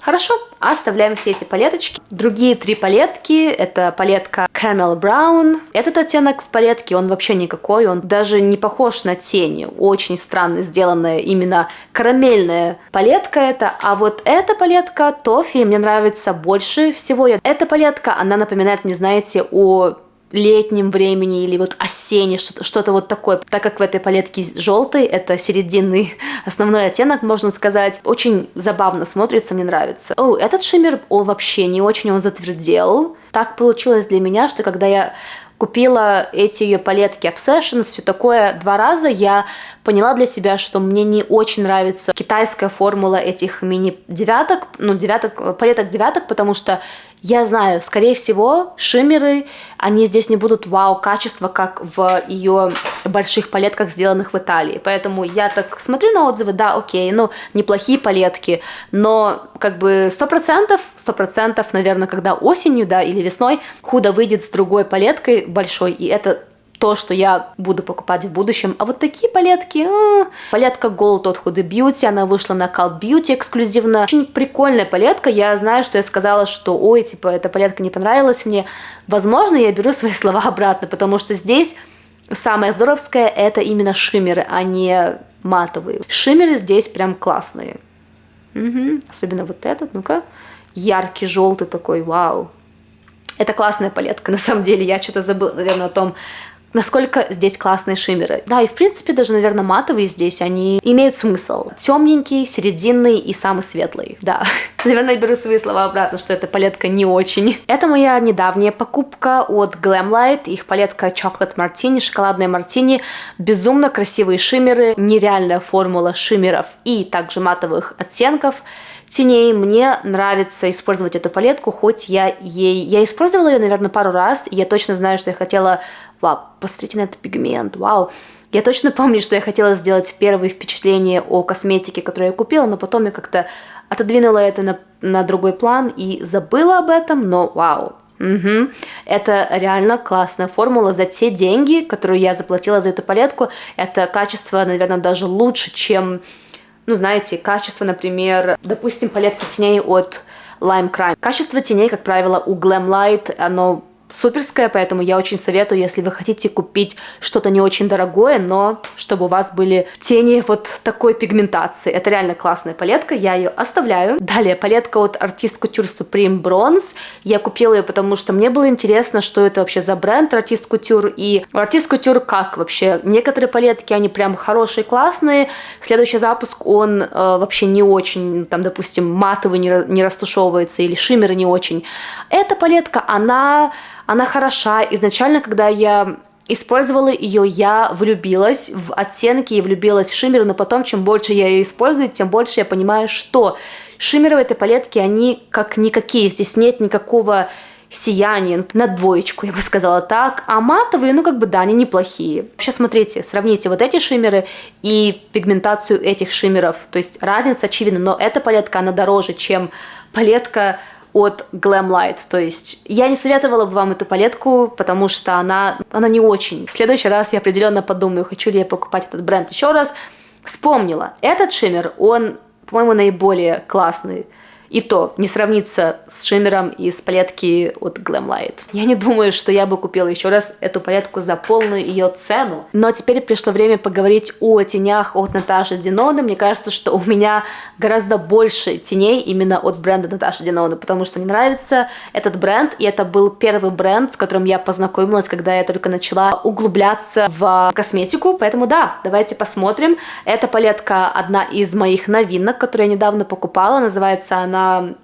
Хорошо, оставляем все эти палеточки. Другие три палетки, это палетка Caramel Brown. Этот оттенок в палетке, он вообще никакой, он даже не похож на тени. Очень странно сделанная именно карамельная палетка это. А вот эта палетка Тофи мне нравится больше всего. Эта палетка, она напоминает, не знаете, о летнем времени или вот осенне, что-то что вот такое. Так как в этой палетке желтый, это серединный основной оттенок, можно сказать, очень забавно смотрится, мне нравится. О, этот шиммер, он вообще не очень, он затвердел. Так получилось для меня, что когда я купила эти ее палетки Obsessions, все такое два раза, я поняла для себя, что мне не очень нравится китайская формула этих мини-девяток, ну, девяток, палеток девяток, потому что я знаю, скорее всего, шиммеры, они здесь не будут вау качества, как в ее больших палетках, сделанных в Италии. Поэтому я так смотрю на отзывы, да, окей, ну, неплохие палетки, но как бы сто процентов, сто процентов, наверное, когда осенью, да, или весной худо выйдет с другой палеткой большой, и это то, что я буду покупать в будущем. А вот такие палетки, а, палетка Gold от Huda Beauty, она вышла на Cult Beauty эксклюзивно. Очень прикольная палетка, я знаю, что я сказала, что ой, типа, эта палетка не понравилась мне. Возможно, я беру свои слова обратно, потому что здесь самое здоровское это именно шиммеры, а не матовые. Шиммеры здесь прям классные. Угу. Особенно вот этот, ну-ка. Яркий желтый такой, вау. Это классная палетка, на самом деле. Я что-то забыла, наверное, о том, насколько здесь классные шиммеры. Да, и в принципе даже, наверное, матовые здесь, они имеют смысл. Темненький, серединный и самый светлый. Да, наверное, беру свои слова обратно, что эта палетка не очень. Это моя недавняя покупка от Glamlight, их палетка Chocolate Martini, шоколадная мартини. Безумно красивые шиммеры, нереальная формула шиммеров и также матовых оттенков теней. Мне нравится использовать эту палетку, хоть я ей... Я использовала ее, наверное, пару раз, я точно знаю, что я хотела вау, посмотрите на этот пигмент, вау. Я точно помню, что я хотела сделать первые впечатления о косметике, которую я купила, но потом я как-то отодвинула это на, на другой план и забыла об этом, но вау, Угу. Это реально классная формула за те деньги, которые я заплатила за эту палетку. Это качество, наверное, даже лучше, чем, ну, знаете, качество, например, допустим, палетки теней от Lime Crime. Качество теней, как правило, у Glam Light, оно суперская, поэтому я очень советую, если вы хотите купить что-то не очень дорогое, но чтобы у вас были тени вот такой пигментации. Это реально классная палетка, я ее оставляю. Далее, палетка от Artist Couture Supreme Bronze. Я купила ее, потому что мне было интересно, что это вообще за бренд Artist Couture, и Artist Couture как вообще? Некоторые палетки, они прям хорошие, классные. Следующий запуск, он э, вообще не очень, там, допустим, матовый не, не растушевывается, или шиммеры не очень. Эта палетка, она она хороша. Изначально, когда я использовала ее, я влюбилась в оттенки и влюбилась в шиммер, но потом, чем больше я ее использую, тем больше я понимаю, что шиммеры в этой палетке, они как никакие, здесь нет никакого сияния, на двоечку, я бы сказала так, а матовые, ну как бы да, они неплохие. Сейчас смотрите, сравните вот эти шиммеры и пигментацию этих шиммеров, то есть разница очевидна, но эта палетка, она дороже, чем палетка от Glam Light. То есть я не советовала бы вам эту палетку, потому что она, она не очень. В следующий раз я определенно подумаю, хочу ли я покупать этот бренд еще раз. Вспомнила, этот шиммер, он, по-моему, наиболее классный и то не сравнится с шиммером из палетки от Glamlight. Я не думаю, что я бы купила еще раз эту палетку за полную ее цену. Но теперь пришло время поговорить о тенях от Наташи Диноны. Мне кажется, что у меня гораздо больше теней именно от бренда Наташи Диноны, потому что мне нравится этот бренд, и это был первый бренд, с которым я познакомилась, когда я только начала углубляться в косметику. Поэтому да, давайте посмотрим. Эта палетка одна из моих новинок, которую я недавно покупала. Называется она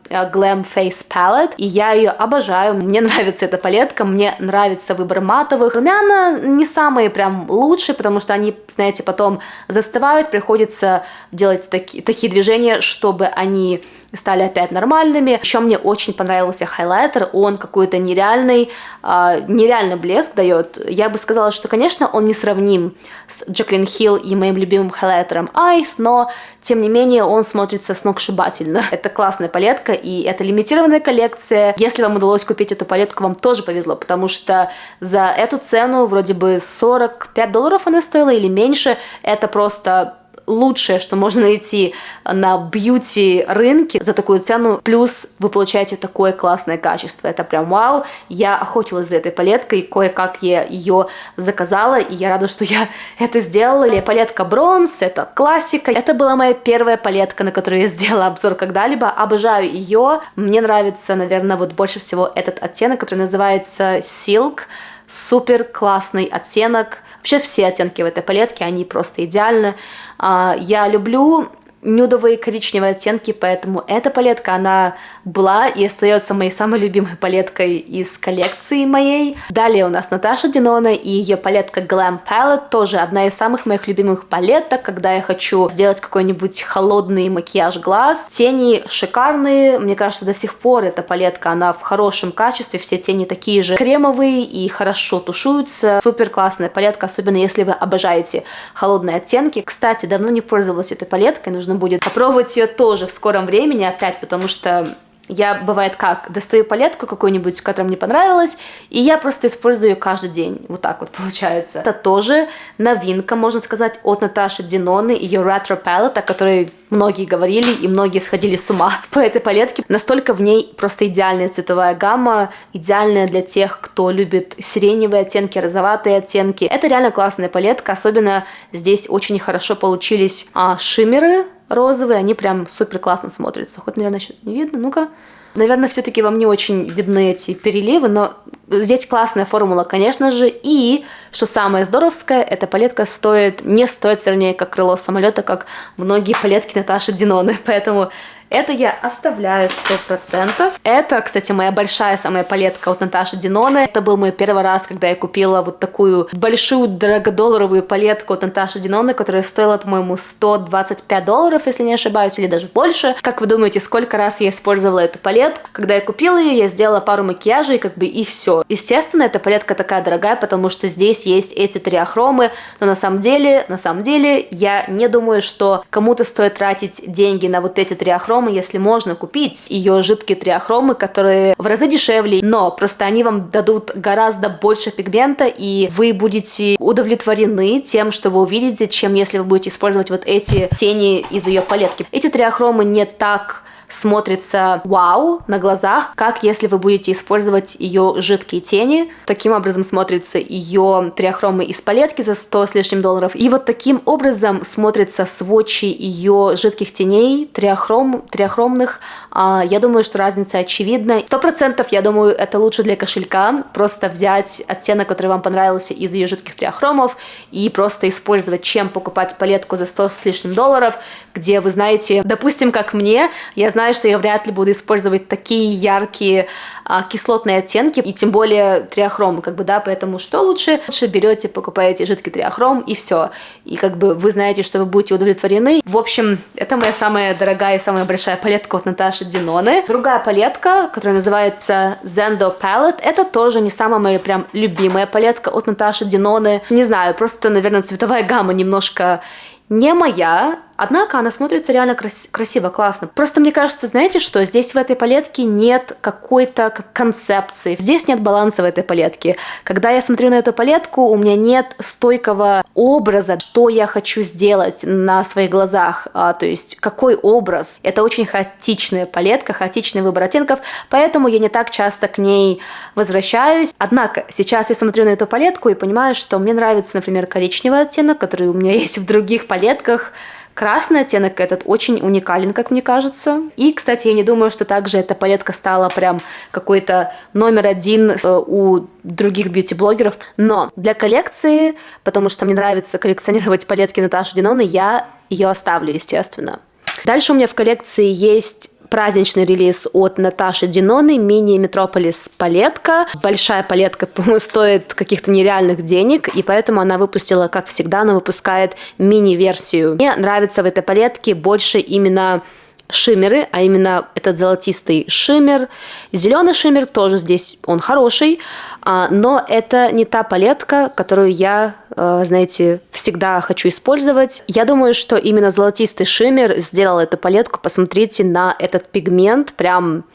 э, Glam Face Palette, и я ее обожаю, мне нравится эта палетка, мне нравится выбор матовых. Румяна не самые прям лучшие, потому что они, знаете, потом застывают, приходится делать таки, такие движения, чтобы они стали опять нормальными. Еще мне очень понравился хайлайтер, он какой-то нереальный, э, нереальный блеск дает. Я бы сказала, что, конечно, он не сравним с Джаклин Хилл и моим любимым хайлайтером Ice, но, тем не менее, он смотрится сногсшибательно. Это классная палетка, и это лимитированная коллекция. Если вам удалось купить эту палетку, вам тоже повезло, потому что за эту цену вроде бы 45 долларов она стоила или меньше. Это просто лучшее, что можно найти на бьюти рынке за такую цену, плюс вы получаете такое классное качество. Это прям вау. Я охотилась за этой палеткой, кое-как я ее заказала, и я рада, что я это сделала. Или палетка бронз, это классика. Это была моя первая палетка, на которую я сделала обзор когда-либо. Обожаю ее. Мне нравится, наверное, вот больше всего этот оттенок, который называется Silk супер классный оттенок. Вообще все оттенки в этой палетке, они просто идеальны. А, я люблю нюдовые коричневые оттенки, поэтому эта палетка, она была и остается моей самой любимой палеткой из коллекции моей. Далее у нас Наташа Динона и ее палетка Glam Palette, тоже одна из самых моих любимых палеток, когда я хочу сделать какой-нибудь холодный макияж глаз. Тени шикарные, мне кажется, до сих пор эта палетка, она в хорошем качестве, все тени такие же кремовые и хорошо тушуются. Супер классная палетка, особенно если вы обожаете холодные оттенки. Кстати, давно не пользовалась этой палеткой, нужно нужно будет попробовать ее тоже в скором времени опять, потому что я, бывает как, достаю палетку какую-нибудь, которая мне понравилась, и я просто использую ее каждый день. Вот так вот получается. Это тоже новинка, можно сказать, от Наташи Диноны, ее Retro Palette, о которой многие говорили и многие сходили с ума по этой палетке. Настолько в ней просто идеальная цветовая гамма, идеальная для тех, кто любит сиреневые оттенки, розоватые оттенки. Это реально классная палетка, особенно здесь очень хорошо получились а, шиммеры, розовые, они прям супер классно смотрятся. Хоть, наверное, еще не видно. Ну-ка. Наверное, все-таки вам не очень видны эти переливы, но здесь классная формула, конечно же. И, что самое здоровское, эта палетка стоит, не стоит, вернее, как крыло самолета, как многие палетки Наташи Диноны. Поэтому это я оставляю 100%. Это, кстати, моя большая самая палетка от Наташи Диноны. Это был мой первый раз, когда я купила вот такую большую дорогодолларовую палетку от Наташи Диноны, которая стоила, по-моему, 125 долларов, если не ошибаюсь, или даже больше. Как вы думаете, сколько раз я использовала эту палетку? Когда я купила ее, я сделала пару макияжей, как бы и все. Естественно, эта палетка такая дорогая, потому что здесь есть эти три ахромы, но на самом деле, на самом деле, я не думаю, что кому-то стоит тратить деньги на вот эти три ахромы, триахромы, если можно купить ее жидкие триахромы, которые в разы дешевле, но просто они вам дадут гораздо больше пигмента, и вы будете удовлетворены тем, что вы увидите, чем если вы будете использовать вот эти тени из ее палетки. Эти триахромы не так смотрится вау на глазах, как если вы будете использовать ее жидкие тени. Таким образом смотрится ее триахромы из палетки за 100 с лишним долларов. И вот таким образом смотрится сводчи ее жидких теней, триахром, триахромных. А, я думаю, что разница очевидна. Сто процентов, я думаю, это лучше для кошелька. Просто взять оттенок, который вам понравился из ее жидких триахромов и просто использовать, чем покупать палетку за 100 с лишним долларов, где вы знаете, допустим, как мне, я знаю, знаю, что я вряд ли буду использовать такие яркие а, кислотные оттенки, и тем более триахром, как бы, да, поэтому что лучше? Лучше берете, покупаете жидкий триахром, и все. И как бы вы знаете, что вы будете удовлетворены. В общем, это моя самая дорогая и самая большая палетка от Наташи Диноны. Другая палетка, которая называется Zendo Palette, это тоже не самая моя прям любимая палетка от Наташи Диноны. Не знаю, просто, наверное, цветовая гамма немножко не моя, однако она смотрится реально крас красиво, классно. Просто мне кажется, знаете что, здесь в этой палетке нет какой-то концепции, здесь нет баланса в этой палетке. Когда я смотрю на эту палетку, у меня нет стойкого образа, что я хочу сделать на своих глазах, а, то есть какой образ. Это очень хаотичная палетка, хаотичный выбор оттенков, поэтому я не так часто к ней возвращаюсь. Однако сейчас я смотрю на эту палетку и понимаю, что мне нравится, например, коричневый оттенок, который у меня есть в других палетках. Красный оттенок этот очень уникален, как мне кажется. И, кстати, я не думаю, что также эта палетка стала прям какой-то номер один э, у других бьюти-блогеров. Но для коллекции, потому что мне нравится коллекционировать палетки Наташи Диноны, я ее оставлю, естественно. Дальше у меня в коллекции есть праздничный релиз от Наташи Диноны, мини-метрополис палетка. Большая палетка, стоит каких-то нереальных денег, и поэтому она выпустила, как всегда, она выпускает мини-версию. Мне нравится в этой палетке больше именно шиммеры, а именно этот золотистый шиммер. Зеленый шиммер тоже здесь он хороший, а, но это не та палетка, которую я, а, знаете, всегда хочу использовать. Я думаю, что именно золотистый шиммер сделал эту палетку. Посмотрите на этот пигмент, прям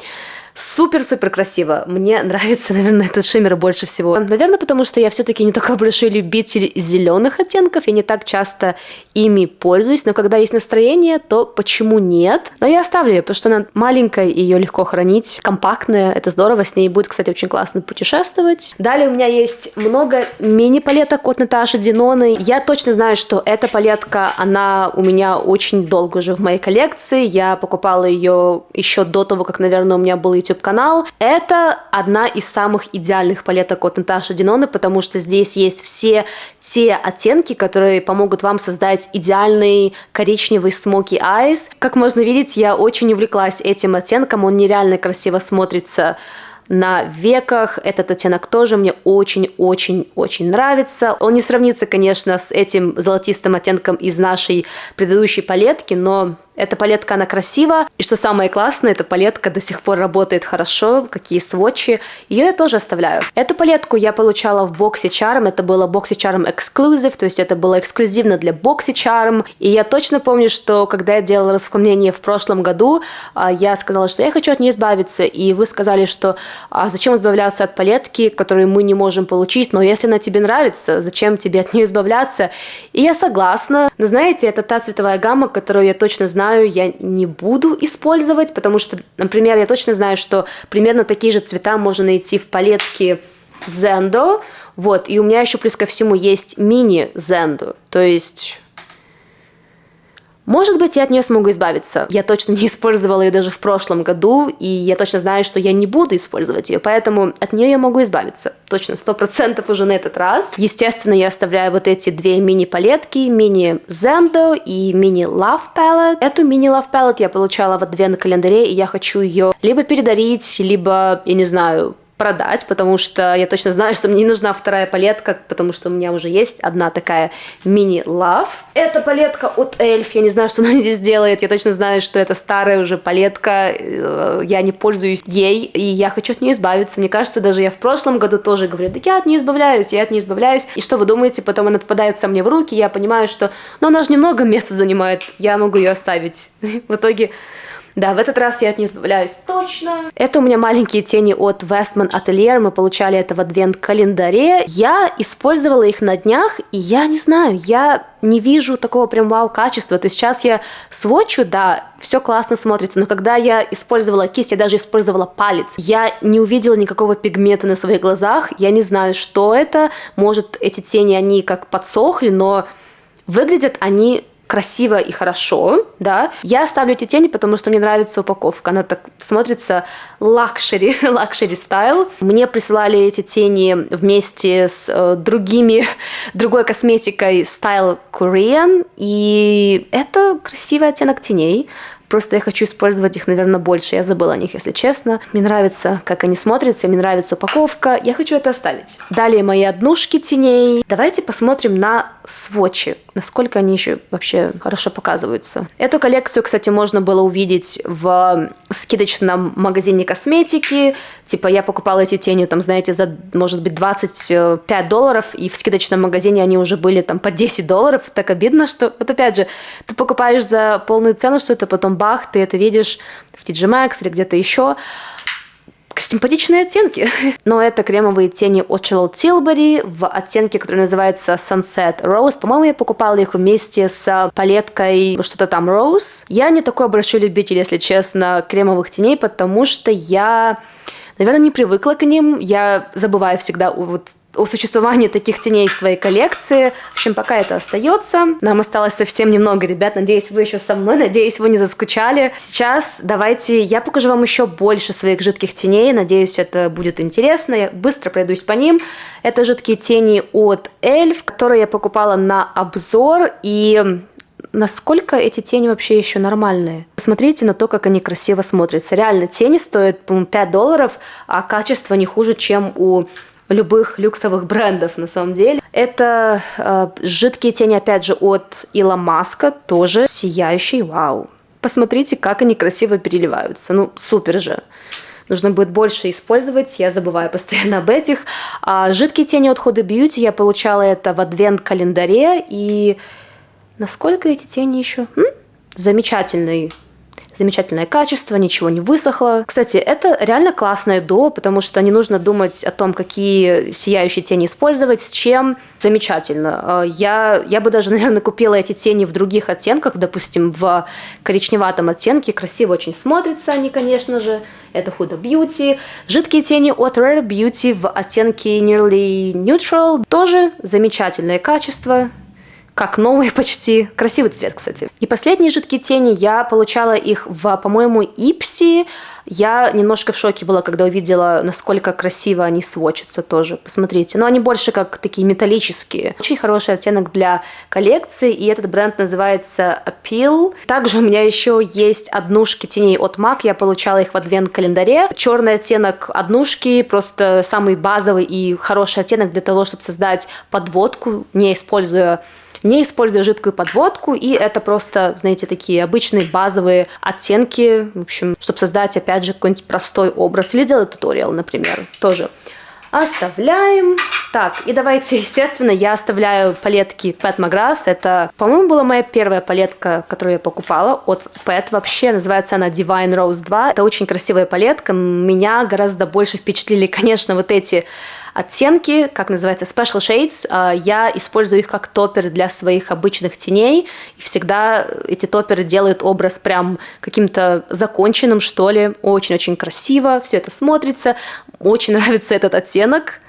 Супер-супер красиво. Мне нравится, наверное, этот шиммер больше всего. Наверное, потому что я все-таки не такой большой любитель зеленых оттенков. Я не так часто ими пользуюсь. Но когда есть настроение, то почему нет? Но я оставлю ее, потому что она маленькая, и ее легко хранить. Компактная, это здорово. С ней будет, кстати, очень классно путешествовать. Далее у меня есть много мини-палеток от Наташи Диноны. Я точно знаю, что эта палетка, она у меня очень долго уже в моей коллекции. Я покупала ее еще до того, как, наверное, у меня был YouTube-канал. Это одна из самых идеальных палеток от Наташи Диноны, потому что здесь есть все те оттенки, которые помогут вам создать идеальный коричневый smoky eyes. Как можно видеть, я очень увлеклась этим оттенком, он нереально красиво смотрится на веках. Этот оттенок тоже мне очень-очень-очень нравится. Он не сравнится, конечно, с этим золотистым оттенком из нашей предыдущей палетки, но эта палетка, она красива. И что самое классное, эта палетка до сих пор работает хорошо. Какие сводчи. Ее я тоже оставляю. Эту палетку я получала в боксе Charm. Это было боксе Charm Exclusive. То есть это было эксклюзивно для боксе Charm. И я точно помню, что когда я делала расклонение в прошлом году, а, я сказала, что я хочу от нее избавиться. И вы сказали, что а зачем избавляться от палетки, которую мы не можем получить. Но если она тебе нравится, зачем тебе от нее избавляться? И я согласна. Но знаете, это та цветовая гамма, которую я точно знаю, знаю, я не буду использовать, потому что, например, я точно знаю, что примерно такие же цвета можно найти в палетке Zendo, вот, и у меня еще плюс ко всему есть мини Zendo, то есть может быть, я от нее смогу избавиться. Я точно не использовала ее даже в прошлом году, и я точно знаю, что я не буду использовать ее, поэтому от нее я могу избавиться. Точно, сто процентов уже на этот раз. Естественно, я оставляю вот эти две мини-палетки, мини Zendo и мини Love Palette. Эту мини Love Palette я получала в адвент календаре, и я хочу ее либо передарить, либо, я не знаю, продать, потому что я точно знаю, что мне не нужна вторая палетка, потому что у меня уже есть одна такая мини-лав. Это палетка от Эльф, я не знаю, что она здесь делает, я точно знаю, что это старая уже палетка, э, я не пользуюсь ей, и я хочу от нее избавиться. Мне кажется, даже я в прошлом году тоже говорю, да я от нее избавляюсь, я от нее избавляюсь. И что вы думаете, потом она попадается мне в руки, я понимаю, что, ну, она же немного места занимает, я могу ее оставить. В итоге да, в этот раз я от нее избавляюсь точно. Это у меня маленькие тени от Westman Atelier. Мы получали это в адвент-календаре. Я использовала их на днях, и я не знаю, я не вижу такого прям вау-качества. То есть сейчас я свотчу, да, все классно смотрится, но когда я использовала кисть, я даже использовала палец, я не увидела никакого пигмента на своих глазах. Я не знаю, что это. Может, эти тени, они как подсохли, но выглядят они красиво и хорошо, да. Я ставлю эти тени, потому что мне нравится упаковка. Она так смотрится luxury, luxury style. Мне присылали эти тени вместе с э, другими, другой косметикой Style Korean. И это красивый оттенок теней. Просто я хочу использовать их, наверное, больше. Я забыла о них, если честно. Мне нравится, как они смотрятся, мне нравится упаковка. Я хочу это оставить. Далее мои однушки теней. Давайте посмотрим на сводчи, насколько они еще вообще хорошо показываются. Эту коллекцию, кстати, можно было увидеть в скидочном магазине косметики. Типа я покупала эти тени, там, знаете, за, может быть, 25 долларов, и в скидочном магазине они уже были там по 10 долларов. Так обидно, что... Вот опять же, ты покупаешь за полную цену, что это потом бах, ты это видишь в TG Maxx или где-то еще. Симпатичные оттенки. Но это кремовые тени от Charlotte Tilbury в оттенке, который называется Sunset Rose. По-моему, я покупала их вместе с палеткой что-то там Rose. Я не такой большой любитель, если честно, кремовых теней, потому что я, наверное, не привыкла к ним. Я забываю всегда вот о существовании таких теней в своей коллекции. В общем, пока это остается. Нам осталось совсем немного, ребят. Надеюсь, вы еще со мной. Надеюсь, вы не заскучали. Сейчас давайте я покажу вам еще больше своих жидких теней. Надеюсь, это будет интересно. Я быстро пройдусь по ним. Это жидкие тени от Эльф, которые я покупала на обзор. И насколько эти тени вообще еще нормальные. Посмотрите на то, как они красиво смотрятся. Реально, тени стоят, по 5 долларов, а качество не хуже, чем у любых люксовых брендов на самом деле. Это э, жидкие тени, опять же, от Ила Маска, тоже сияющий, вау. Посмотрите, как они красиво переливаются, ну супер же. Нужно будет больше использовать, я забываю постоянно об этих. А жидкие тени от Huda Beauty я получала это в адвент-календаре, и насколько эти тени еще? М? Замечательный замечательное качество, ничего не высохло. Кстати, это реально классное дуо, потому что не нужно думать о том, какие сияющие тени использовать, с чем. Замечательно. Э, я, я бы даже, наверное, купила эти тени в других оттенках, допустим, в коричневатом оттенке. Красиво очень смотрятся они, конечно же. Это Huda Beauty. Жидкие тени от Rare Beauty в оттенке Nearly Neutral. Тоже замечательное качество как новые почти. Красивый цвет, кстати. И последние жидкие тени, я получала их в, по-моему, Ипси. Я немножко в шоке была, когда увидела, насколько красиво они сводчатся тоже. Посмотрите. Но они больше как такие металлические. Очень хороший оттенок для коллекции, и этот бренд называется Appeal. Также у меня еще есть однушки теней от MAC. Я получала их в адвент-календаре. Черный оттенок однушки, просто самый базовый и хороший оттенок для того, чтобы создать подводку, не используя не используя жидкую подводку, и это просто, знаете, такие обычные базовые оттенки, в общем, чтобы создать, опять же, какой-нибудь простой образ, или сделать туториал, например, тоже. Оставляем. Так, и давайте, естественно, я оставляю палетки Pet Magras. Это, по-моему, была моя первая палетка, которую я покупала от Pet. Вообще, называется она Divine Rose 2. Это очень красивая палетка. Меня гораздо больше впечатлили, конечно, вот эти оттенки, как называется, Special Shades. А, я использую их как топперы для своих обычных теней. И всегда эти топперы делают образ прям каким-то законченным, что ли. Очень-очень красиво все это смотрится. Очень нравится этот оттенок.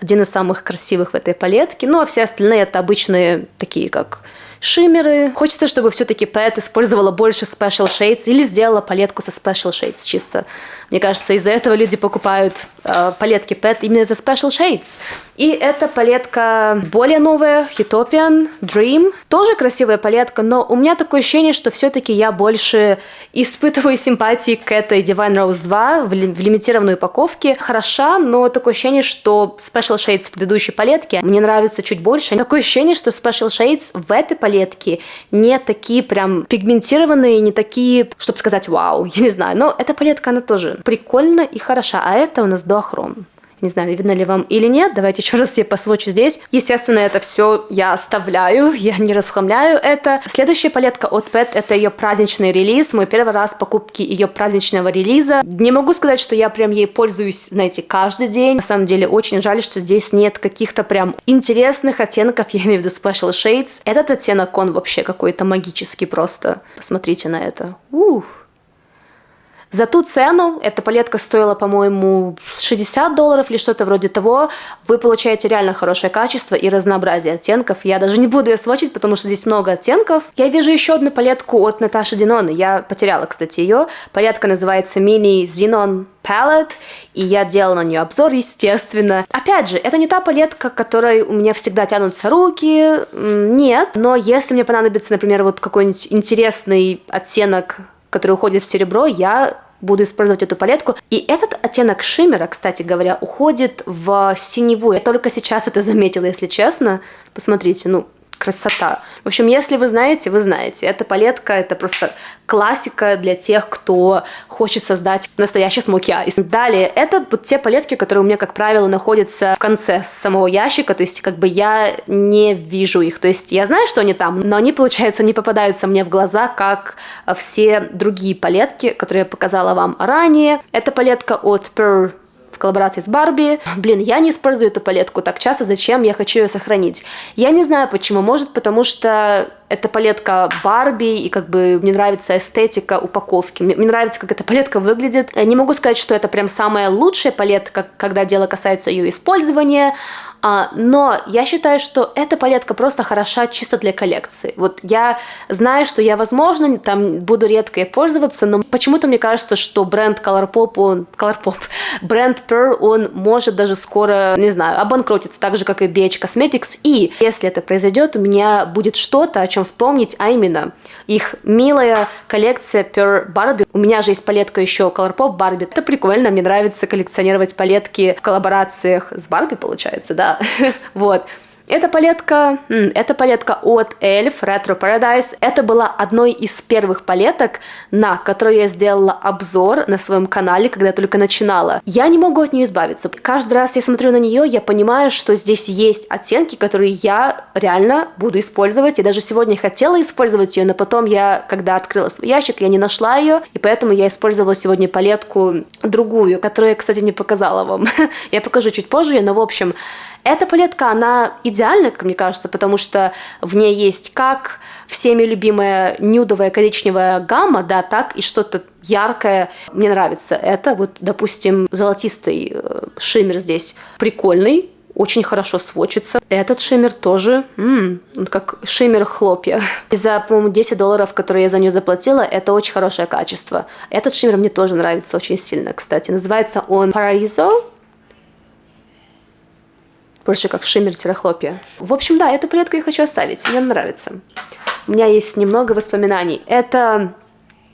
Один из самых красивых в этой палетке. Ну, а все остальные это обычные такие, как шиммеры. Хочется, чтобы все-таки Pet использовала больше Special Shades или сделала палетку со Special Shades чисто. Мне кажется, из-за этого люди покупают э, палетки Pet именно за Special Shades. И эта палетка более новая, Utopian Dream. Тоже красивая палетка, но у меня такое ощущение, что все-таки я больше испытываю симпатии к этой Divine Rose 2 в, ли, в лимитированной упаковке. Хороша, но такое ощущение, что Special Shades в предыдущей палетке мне нравится чуть больше. Такое ощущение, что Special Shades в этой палетке не такие прям пигментированные, не такие, чтобы сказать вау, я не знаю. Но эта палетка, она тоже прикольна и хороша. А это у нас дуохром. Не знаю, видно ли вам или нет. Давайте еще раз я посвочу здесь. Естественно, это все я оставляю, я не расхламляю это. Следующая палетка от Pet это ее праздничный релиз. Мой первый раз покупки ее праздничного релиза. Не могу сказать, что я прям ей пользуюсь, знаете, каждый день. На самом деле, очень жаль, что здесь нет каких-то прям интересных оттенков, я имею в виду Special Shades. Этот оттенок, он вообще какой-то магический просто. Посмотрите на это. Ух. За ту цену, эта палетка стоила, по-моему, 60 долларов или что-то вроде того, вы получаете реально хорошее качество и разнообразие оттенков. Я даже не буду ее сводчить, потому что здесь много оттенков. Я вижу еще одну палетку от Наташи Диноны. Я потеряла, кстати, ее. Палетка называется Mini Xenon Palette, и я делала на нее обзор, естественно. Опять же, это не та палетка, которой у меня всегда тянутся руки, нет. Но если мне понадобится, например, вот какой-нибудь интересный оттенок который уходит в серебро, я буду использовать эту палетку. И этот оттенок шиммера, кстати говоря, уходит в синеву. Я только сейчас это заметила, если честно. Посмотрите, ну, красота. В общем, если вы знаете, вы знаете. Эта палетка, это просто классика для тех, кто хочет создать настоящий смоки айс. Далее, это вот те палетки, которые у меня, как правило, находятся в конце самого ящика, то есть как бы я не вижу их. То есть я знаю, что они там, но они, получается, не попадаются мне в глаза, как все другие палетки, которые я показала вам ранее. Это палетка от Pearl в коллаборации с Барби. Блин, я не использую эту палетку так часто, зачем я хочу ее сохранить? Я не знаю почему, может потому что это палетка Барби, и как бы мне нравится эстетика упаковки. Мне, мне нравится, как эта палетка выглядит. Не могу сказать, что это прям самая лучшая палетка, когда дело касается ее использования, А, но я считаю, что эта палетка просто хороша чисто для коллекции. Вот я знаю, что я, возможно, там буду редко ей пользоваться, но почему-то мне кажется, что бренд Colourpop, он... Colourpop, бренд Pearl, он может даже скоро, не знаю, обанкротиться, так же, как и BH Cosmetics. И если это произойдет, у меня будет что-то, о чем вспомнить, а именно их милая коллекция Pearl Barbie. У меня же есть палетка еще Colourpop Barbie. Это прикольно, мне нравится коллекционировать палетки в коллаборациях с Барби, получается, да. вот. Эта палетка, эта палетка от Elf Retro Paradise. Это была одной из первых палеток, на которую я сделала обзор на своем канале, когда я только начинала. Я не могу от нее избавиться. Каждый раз я смотрю на нее, я понимаю, что здесь есть оттенки, которые я реально буду использовать. И даже сегодня хотела использовать ее, но потом я, когда открыла свой ящик, я не нашла ее, и поэтому я использовала сегодня палетку другую, которую я, кстати, не показала вам. я покажу чуть позже, но в общем, эта палетка, она идеальна, как мне кажется, потому что в ней есть как всеми любимая нюдовая коричневая гамма, да, так и что-то яркое. Мне нравится это. Вот, допустим, золотистый э, шиммер здесь прикольный, очень хорошо сводчится. Этот шиммер тоже, м -м, как шиммер хлопья. И за, по-моему, 10 долларов, которые я за нее заплатила, это очень хорошее качество. Этот шиммер мне тоже нравится очень сильно, кстати. Называется он Paraiso больше как шиммер-хлопья. В общем, да, эту палетку я хочу оставить, мне нравится. У меня есть немного воспоминаний. Это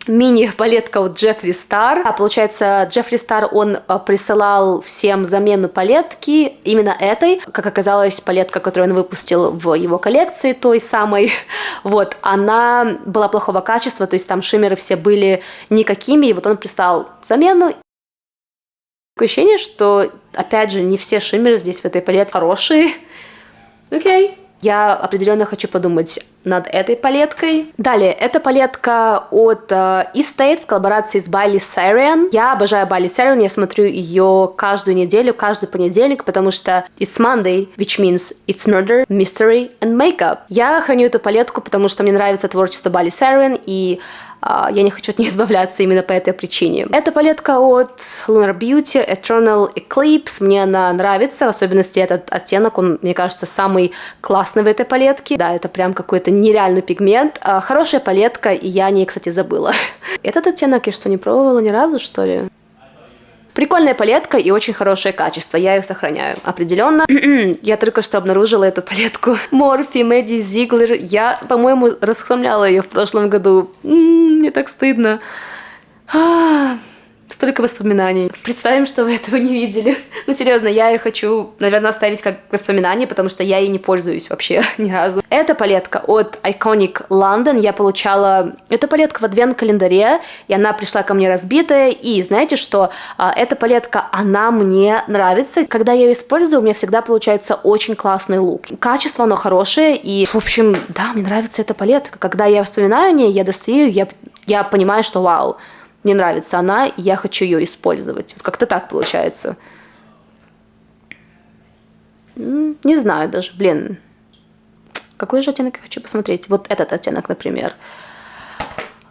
мини-палетка от Джеффри Стар. А получается, Джеффри Стар, он а, присылал всем замену палетки, именно этой. Как оказалось, палетка, которую он выпустил в его коллекции, той самой, вот, она была плохого качества, то есть там шиммеры все были никакими, и вот он прислал замену. Такое ощущение, что, опять же, не все шиммеры здесь в этой палетке хорошие. Окей. Okay. Я определенно хочу подумать над этой палеткой. Далее, это палетка от uh, Estate в коллаборации с Байли Сариан. Я обожаю Байли Сариан, я смотрю ее каждую неделю, каждый понедельник, потому что it's Monday, which means it's murder, mystery and makeup. Я храню эту палетку, потому что мне нравится творчество Байли Сариан, и я не хочу от нее избавляться именно по этой причине. Эта палетка от Lunar Beauty Eternal Eclipse. Мне она нравится, в особенности этот оттенок, он, мне кажется, самый классный в этой палетке. Да, это прям какой-то нереальный пигмент. А, хорошая палетка, и я о ней, кстати, забыла. Этот оттенок я что, не пробовала ни разу, что ли? Прикольная палетка и очень хорошее качество, я ее сохраняю. Определенно, я только что обнаружила эту палетку. Морфи, Мэдди Зиглер. Я, по-моему, расхламляла ее в прошлом году. мне так стыдно. Столько воспоминаний. Представим, что вы этого не видели. Ну, серьезно, я ее хочу, наверное, оставить как воспоминание, потому что я ей не пользуюсь вообще ни разу. Эта палетка от Iconic London. Я получала эту палетку в адвент-календаре, и она пришла ко мне разбитая. И знаете что? А, эта палетка, она мне нравится. Когда я ее использую, у меня всегда получается очень классный лук. Качество, оно хорошее, и, в общем, да, мне нравится эта палетка. Когда я вспоминаю о ней, я достаю, я, я понимаю, что вау, мне нравится она, и я хочу ее использовать. Вот как-то так получается. Не знаю даже, блин. Какой же оттенок я хочу посмотреть? Вот этот оттенок, например.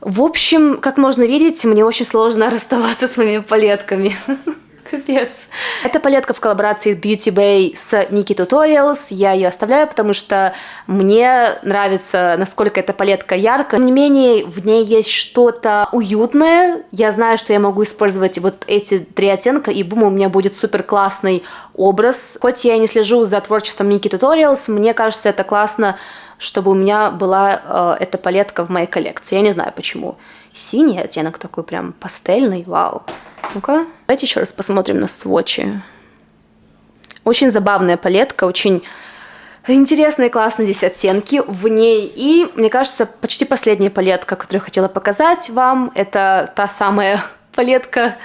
В общем, как можно видеть, мне очень сложно расставаться с моими палетками. Капец. Эта палетка в коллаборации Beauty Bay с Nikki Tutorials. Я ее оставляю, потому что мне нравится, насколько эта палетка яркая. Тем не менее, в ней есть что-то уютное. Я знаю, что я могу использовать вот эти три оттенка, и бум, у меня будет супер классный образ. Хоть я и не слежу за творчеством Nikki Tutorials, мне кажется, это классно, чтобы у меня была э, эта палетка в моей коллекции. Я не знаю почему. Синий оттенок такой прям пастельный, вау. Ну-ка, давайте еще раз посмотрим на сводчи. Очень забавная палетка, очень интересные, классные здесь оттенки в ней. И, мне кажется, почти последняя палетка, которую я хотела показать вам, это та самая палетка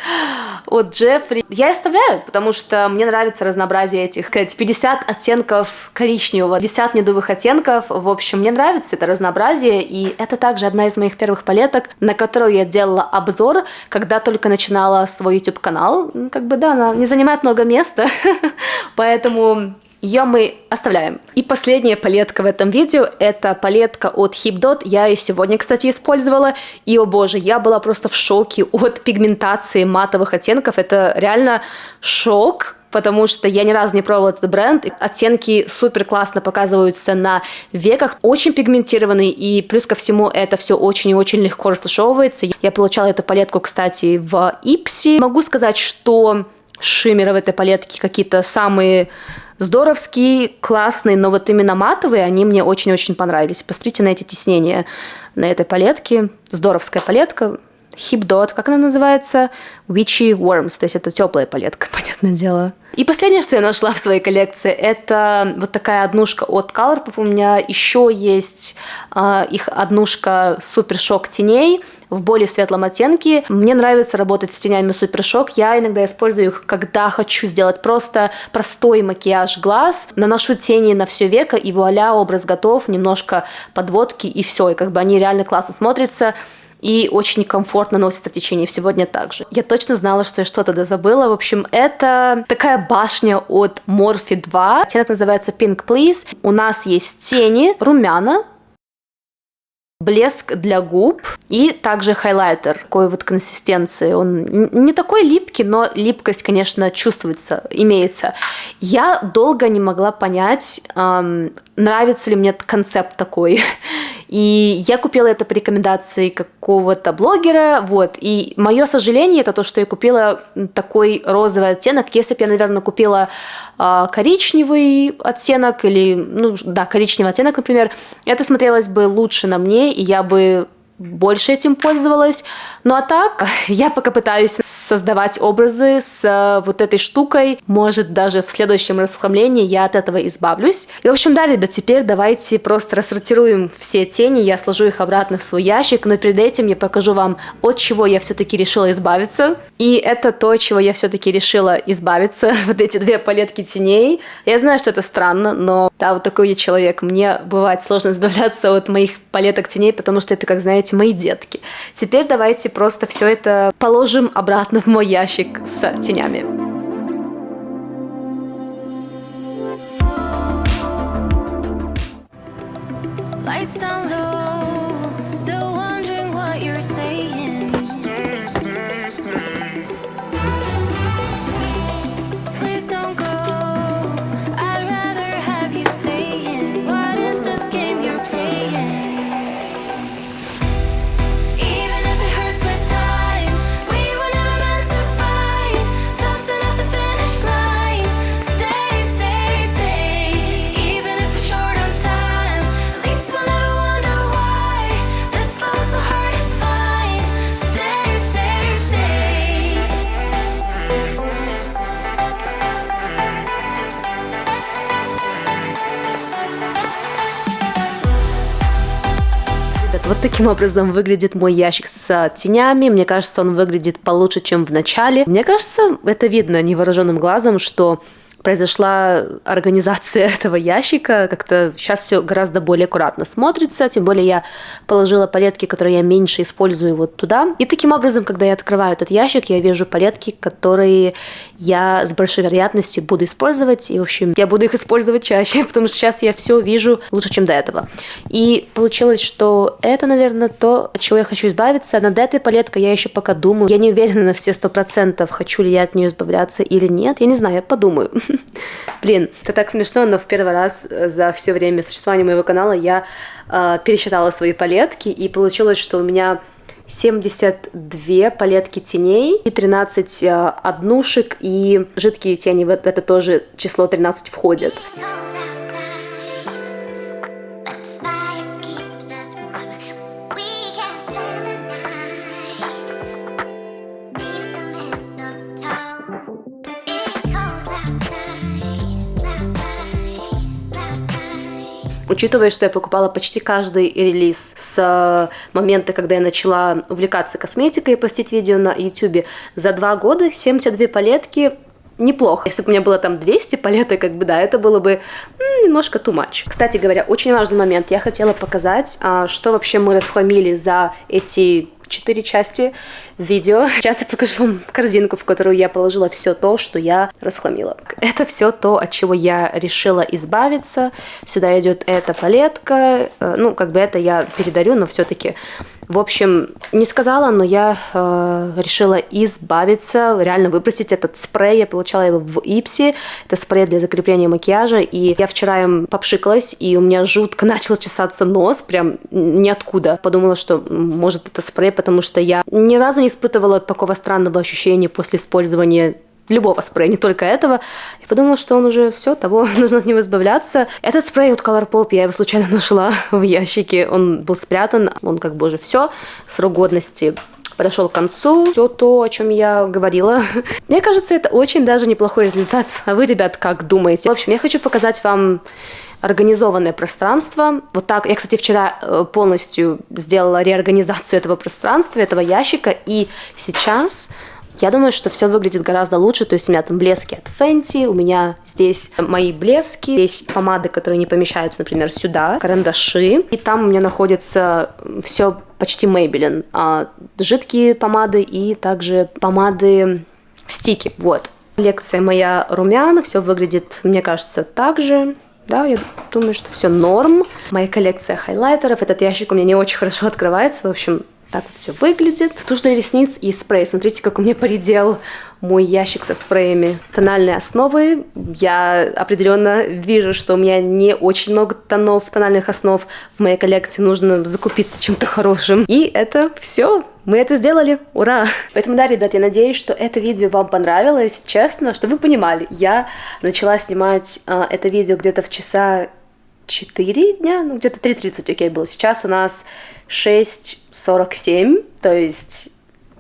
от Джеффри. Я оставляю, потому что мне нравится разнообразие этих, сказать, 50 оттенков коричневого, 50 медовых оттенков. В общем, мне нравится это разнообразие, и это также одна из моих первых палеток, на которую я делала обзор, когда только начинала свой YouTube-канал. Как бы, да, она не занимает много места, поэтому ее мы оставляем. И последняя палетка в этом видео, это палетка от HipDot. Я ее сегодня, кстати, использовала. И, о боже, я была просто в шоке от пигментации матовых оттенков. Это реально шок потому что я ни разу не пробовала этот бренд. Оттенки супер классно показываются на веках, очень пигментированные, и плюс ко всему это все очень и очень легко растушевывается. Я получала эту палетку, кстати, в Ипси. Могу сказать, что шиммеры в этой палетке какие-то самые здоровские, классные, но вот именно матовые, они мне очень-очень понравились. Посмотрите на эти тиснения на этой палетке. Здоровская палетка. Hip Dot, как она называется? Witchy Worms, то есть это теплая палетка, понятное дело. И последнее, что я нашла в своей коллекции, это вот такая однушка от Colourpop. У меня еще есть э, их однушка Супер Шок теней в более светлом оттенке. Мне нравится работать с тенями Супер Шок. Я иногда использую их, когда хочу сделать просто простой макияж глаз. Наношу тени на все веко, и вуаля, образ готов. Немножко подводки, и все. И как бы они реально классно смотрятся и очень комфортно носится в течение всего дня также. Я точно знала, что я что-то забыла. В общем, это такая башня от Morphe 2. Оттенок называется Pink Please. У нас есть тени, румяна, блеск для губ и также хайлайтер такой вот консистенции. Он не такой липкий, но липкость, конечно, чувствуется, имеется. Я долго не могла понять, эм, нравится ли мне концепт такой. И я купила это по рекомендации какого-то блогера, вот. И мое сожаление это то, что я купила такой розовый оттенок. Если бы я, наверное, купила э, коричневый оттенок или, ну, да, коричневый оттенок, например, это смотрелось бы лучше на мне, и я бы больше этим пользовалась. Ну а так, я пока пытаюсь создавать образы с э, вот этой штукой. Может, даже в следующем расхламлении я от этого избавлюсь. И, в общем, да, ребят, теперь давайте просто рассортируем все тени. Я сложу их обратно в свой ящик, но перед этим я покажу вам, от чего я все-таки решила избавиться. И это то, чего я все-таки решила избавиться. Вот эти две палетки теней. Я знаю, что это странно, но да, вот такой я человек. Мне бывает сложно избавляться от моих палеток теней, потому что это, как знаете, мои детки. Теперь давайте просто все это положим обратно в мой ящик с тенями. Lights таким образом выглядит мой ящик с тенями. Мне кажется, он выглядит получше, чем в начале. Мне кажется, это видно невооруженным глазом, что произошла организация этого ящика, как-то сейчас все гораздо более аккуратно смотрится, тем более я положила палетки, которые я меньше использую вот туда. И таким образом, когда я открываю этот ящик, я вижу палетки, которые я с большой вероятностью буду использовать, и, в общем, я буду их использовать чаще, потому что сейчас я все вижу лучше, чем до этого. И получилось, что это, наверное, то, от чего я хочу избавиться. Над этой палеткой я еще пока думаю. Я не уверена на все сто процентов, хочу ли я от нее избавляться или нет. Я не знаю, я подумаю. Блин, это так смешно, но в первый раз э, за все время существования моего канала я э, пересчитала свои палетки, и получилось, что у меня 72 палетки теней и 13 э, однушек, и жидкие тени в это тоже число 13 входят. Учитывая, что я покупала почти каждый релиз с э, момента, когда я начала увлекаться косметикой и постить видео на YouTube, за два года 72 палетки неплохо. Если бы у меня было там 200 палеток, как бы, да, это было бы немножко too much. Кстати говоря, очень важный момент. Я хотела показать, а, что вообще мы расхламили за эти четыре части видео. Сейчас я покажу вам корзинку, в которую я положила все то, что я расхламила. Это все то, от чего я решила избавиться. Сюда идет эта палетка. Э, ну, как бы это я передарю, но все-таки в общем, не сказала, но я э, решила избавиться, реально выбросить этот спрей. Я получала его в Ипси. Это спрей для закрепления макияжа. И я вчера им попшикалась, и у меня жутко начал чесаться нос, прям ниоткуда. Подумала, что может это спрей, потому что я ни разу не испытывала такого странного ощущения после использования любого спрея, не только этого. Я подумала, что он уже все, того, нужно от него избавляться. Этот спрей от Colourpop я его случайно нашла в ящике. Он был спрятан, он как бы уже все, срок годности подошел к концу. Все то, о чем я говорила. Мне кажется, это очень даже неплохой результат. А вы, ребят, как думаете? В общем, я хочу показать вам организованное пространство. Вот так, я, кстати, вчера э, полностью сделала реорганизацию этого пространства, этого ящика, и сейчас я думаю, что все выглядит гораздо лучше. То есть у меня там блески от Fenty, у меня здесь мои блески, здесь помады, которые не помещаются, например, сюда, карандаши. И там у меня находится все почти Maybelline. А, жидкие помады и также помады стики. Вот. Лекция моя румяна, все выглядит, мне кажется, так же. Да, я думаю, что все норм. Моя коллекция хайлайтеров. Этот ящик у меня не очень хорошо открывается. В общем, так вот все выглядит. Тушь для ресниц и спрей. Смотрите, как у меня поредел мой ящик со спреями. Тональные основы. Я определенно вижу, что у меня не очень много тонов, тональных основ в моей коллекции. Нужно закупиться чем-то хорошим. И это все. Мы это сделали, ура! Поэтому, да, ребят, я надеюсь, что это видео вам понравилось. Честно, чтобы вы понимали, я начала снимать э, это видео где-то в часа 4 дня, ну где-то 3.30, окей, было. Сейчас у нас 6.47, то есть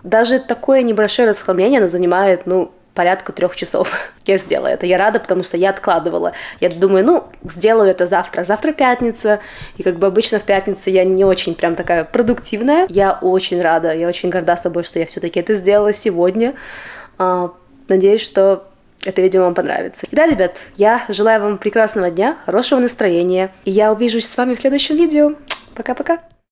даже такое небольшое расхламление, оно занимает, ну, порядка трех часов. Я сделала это. Я рада, потому что я откладывала. Я думаю, ну, сделаю это завтра. Завтра пятница. И как бы обычно в пятницу я не очень прям такая продуктивная. Я очень рада, я очень горда собой, что я все-таки это сделала сегодня. А, надеюсь, что это видео вам понравится. И да, ребят, я желаю вам прекрасного дня, хорошего настроения. И я увижусь с вами в следующем видео. Пока-пока.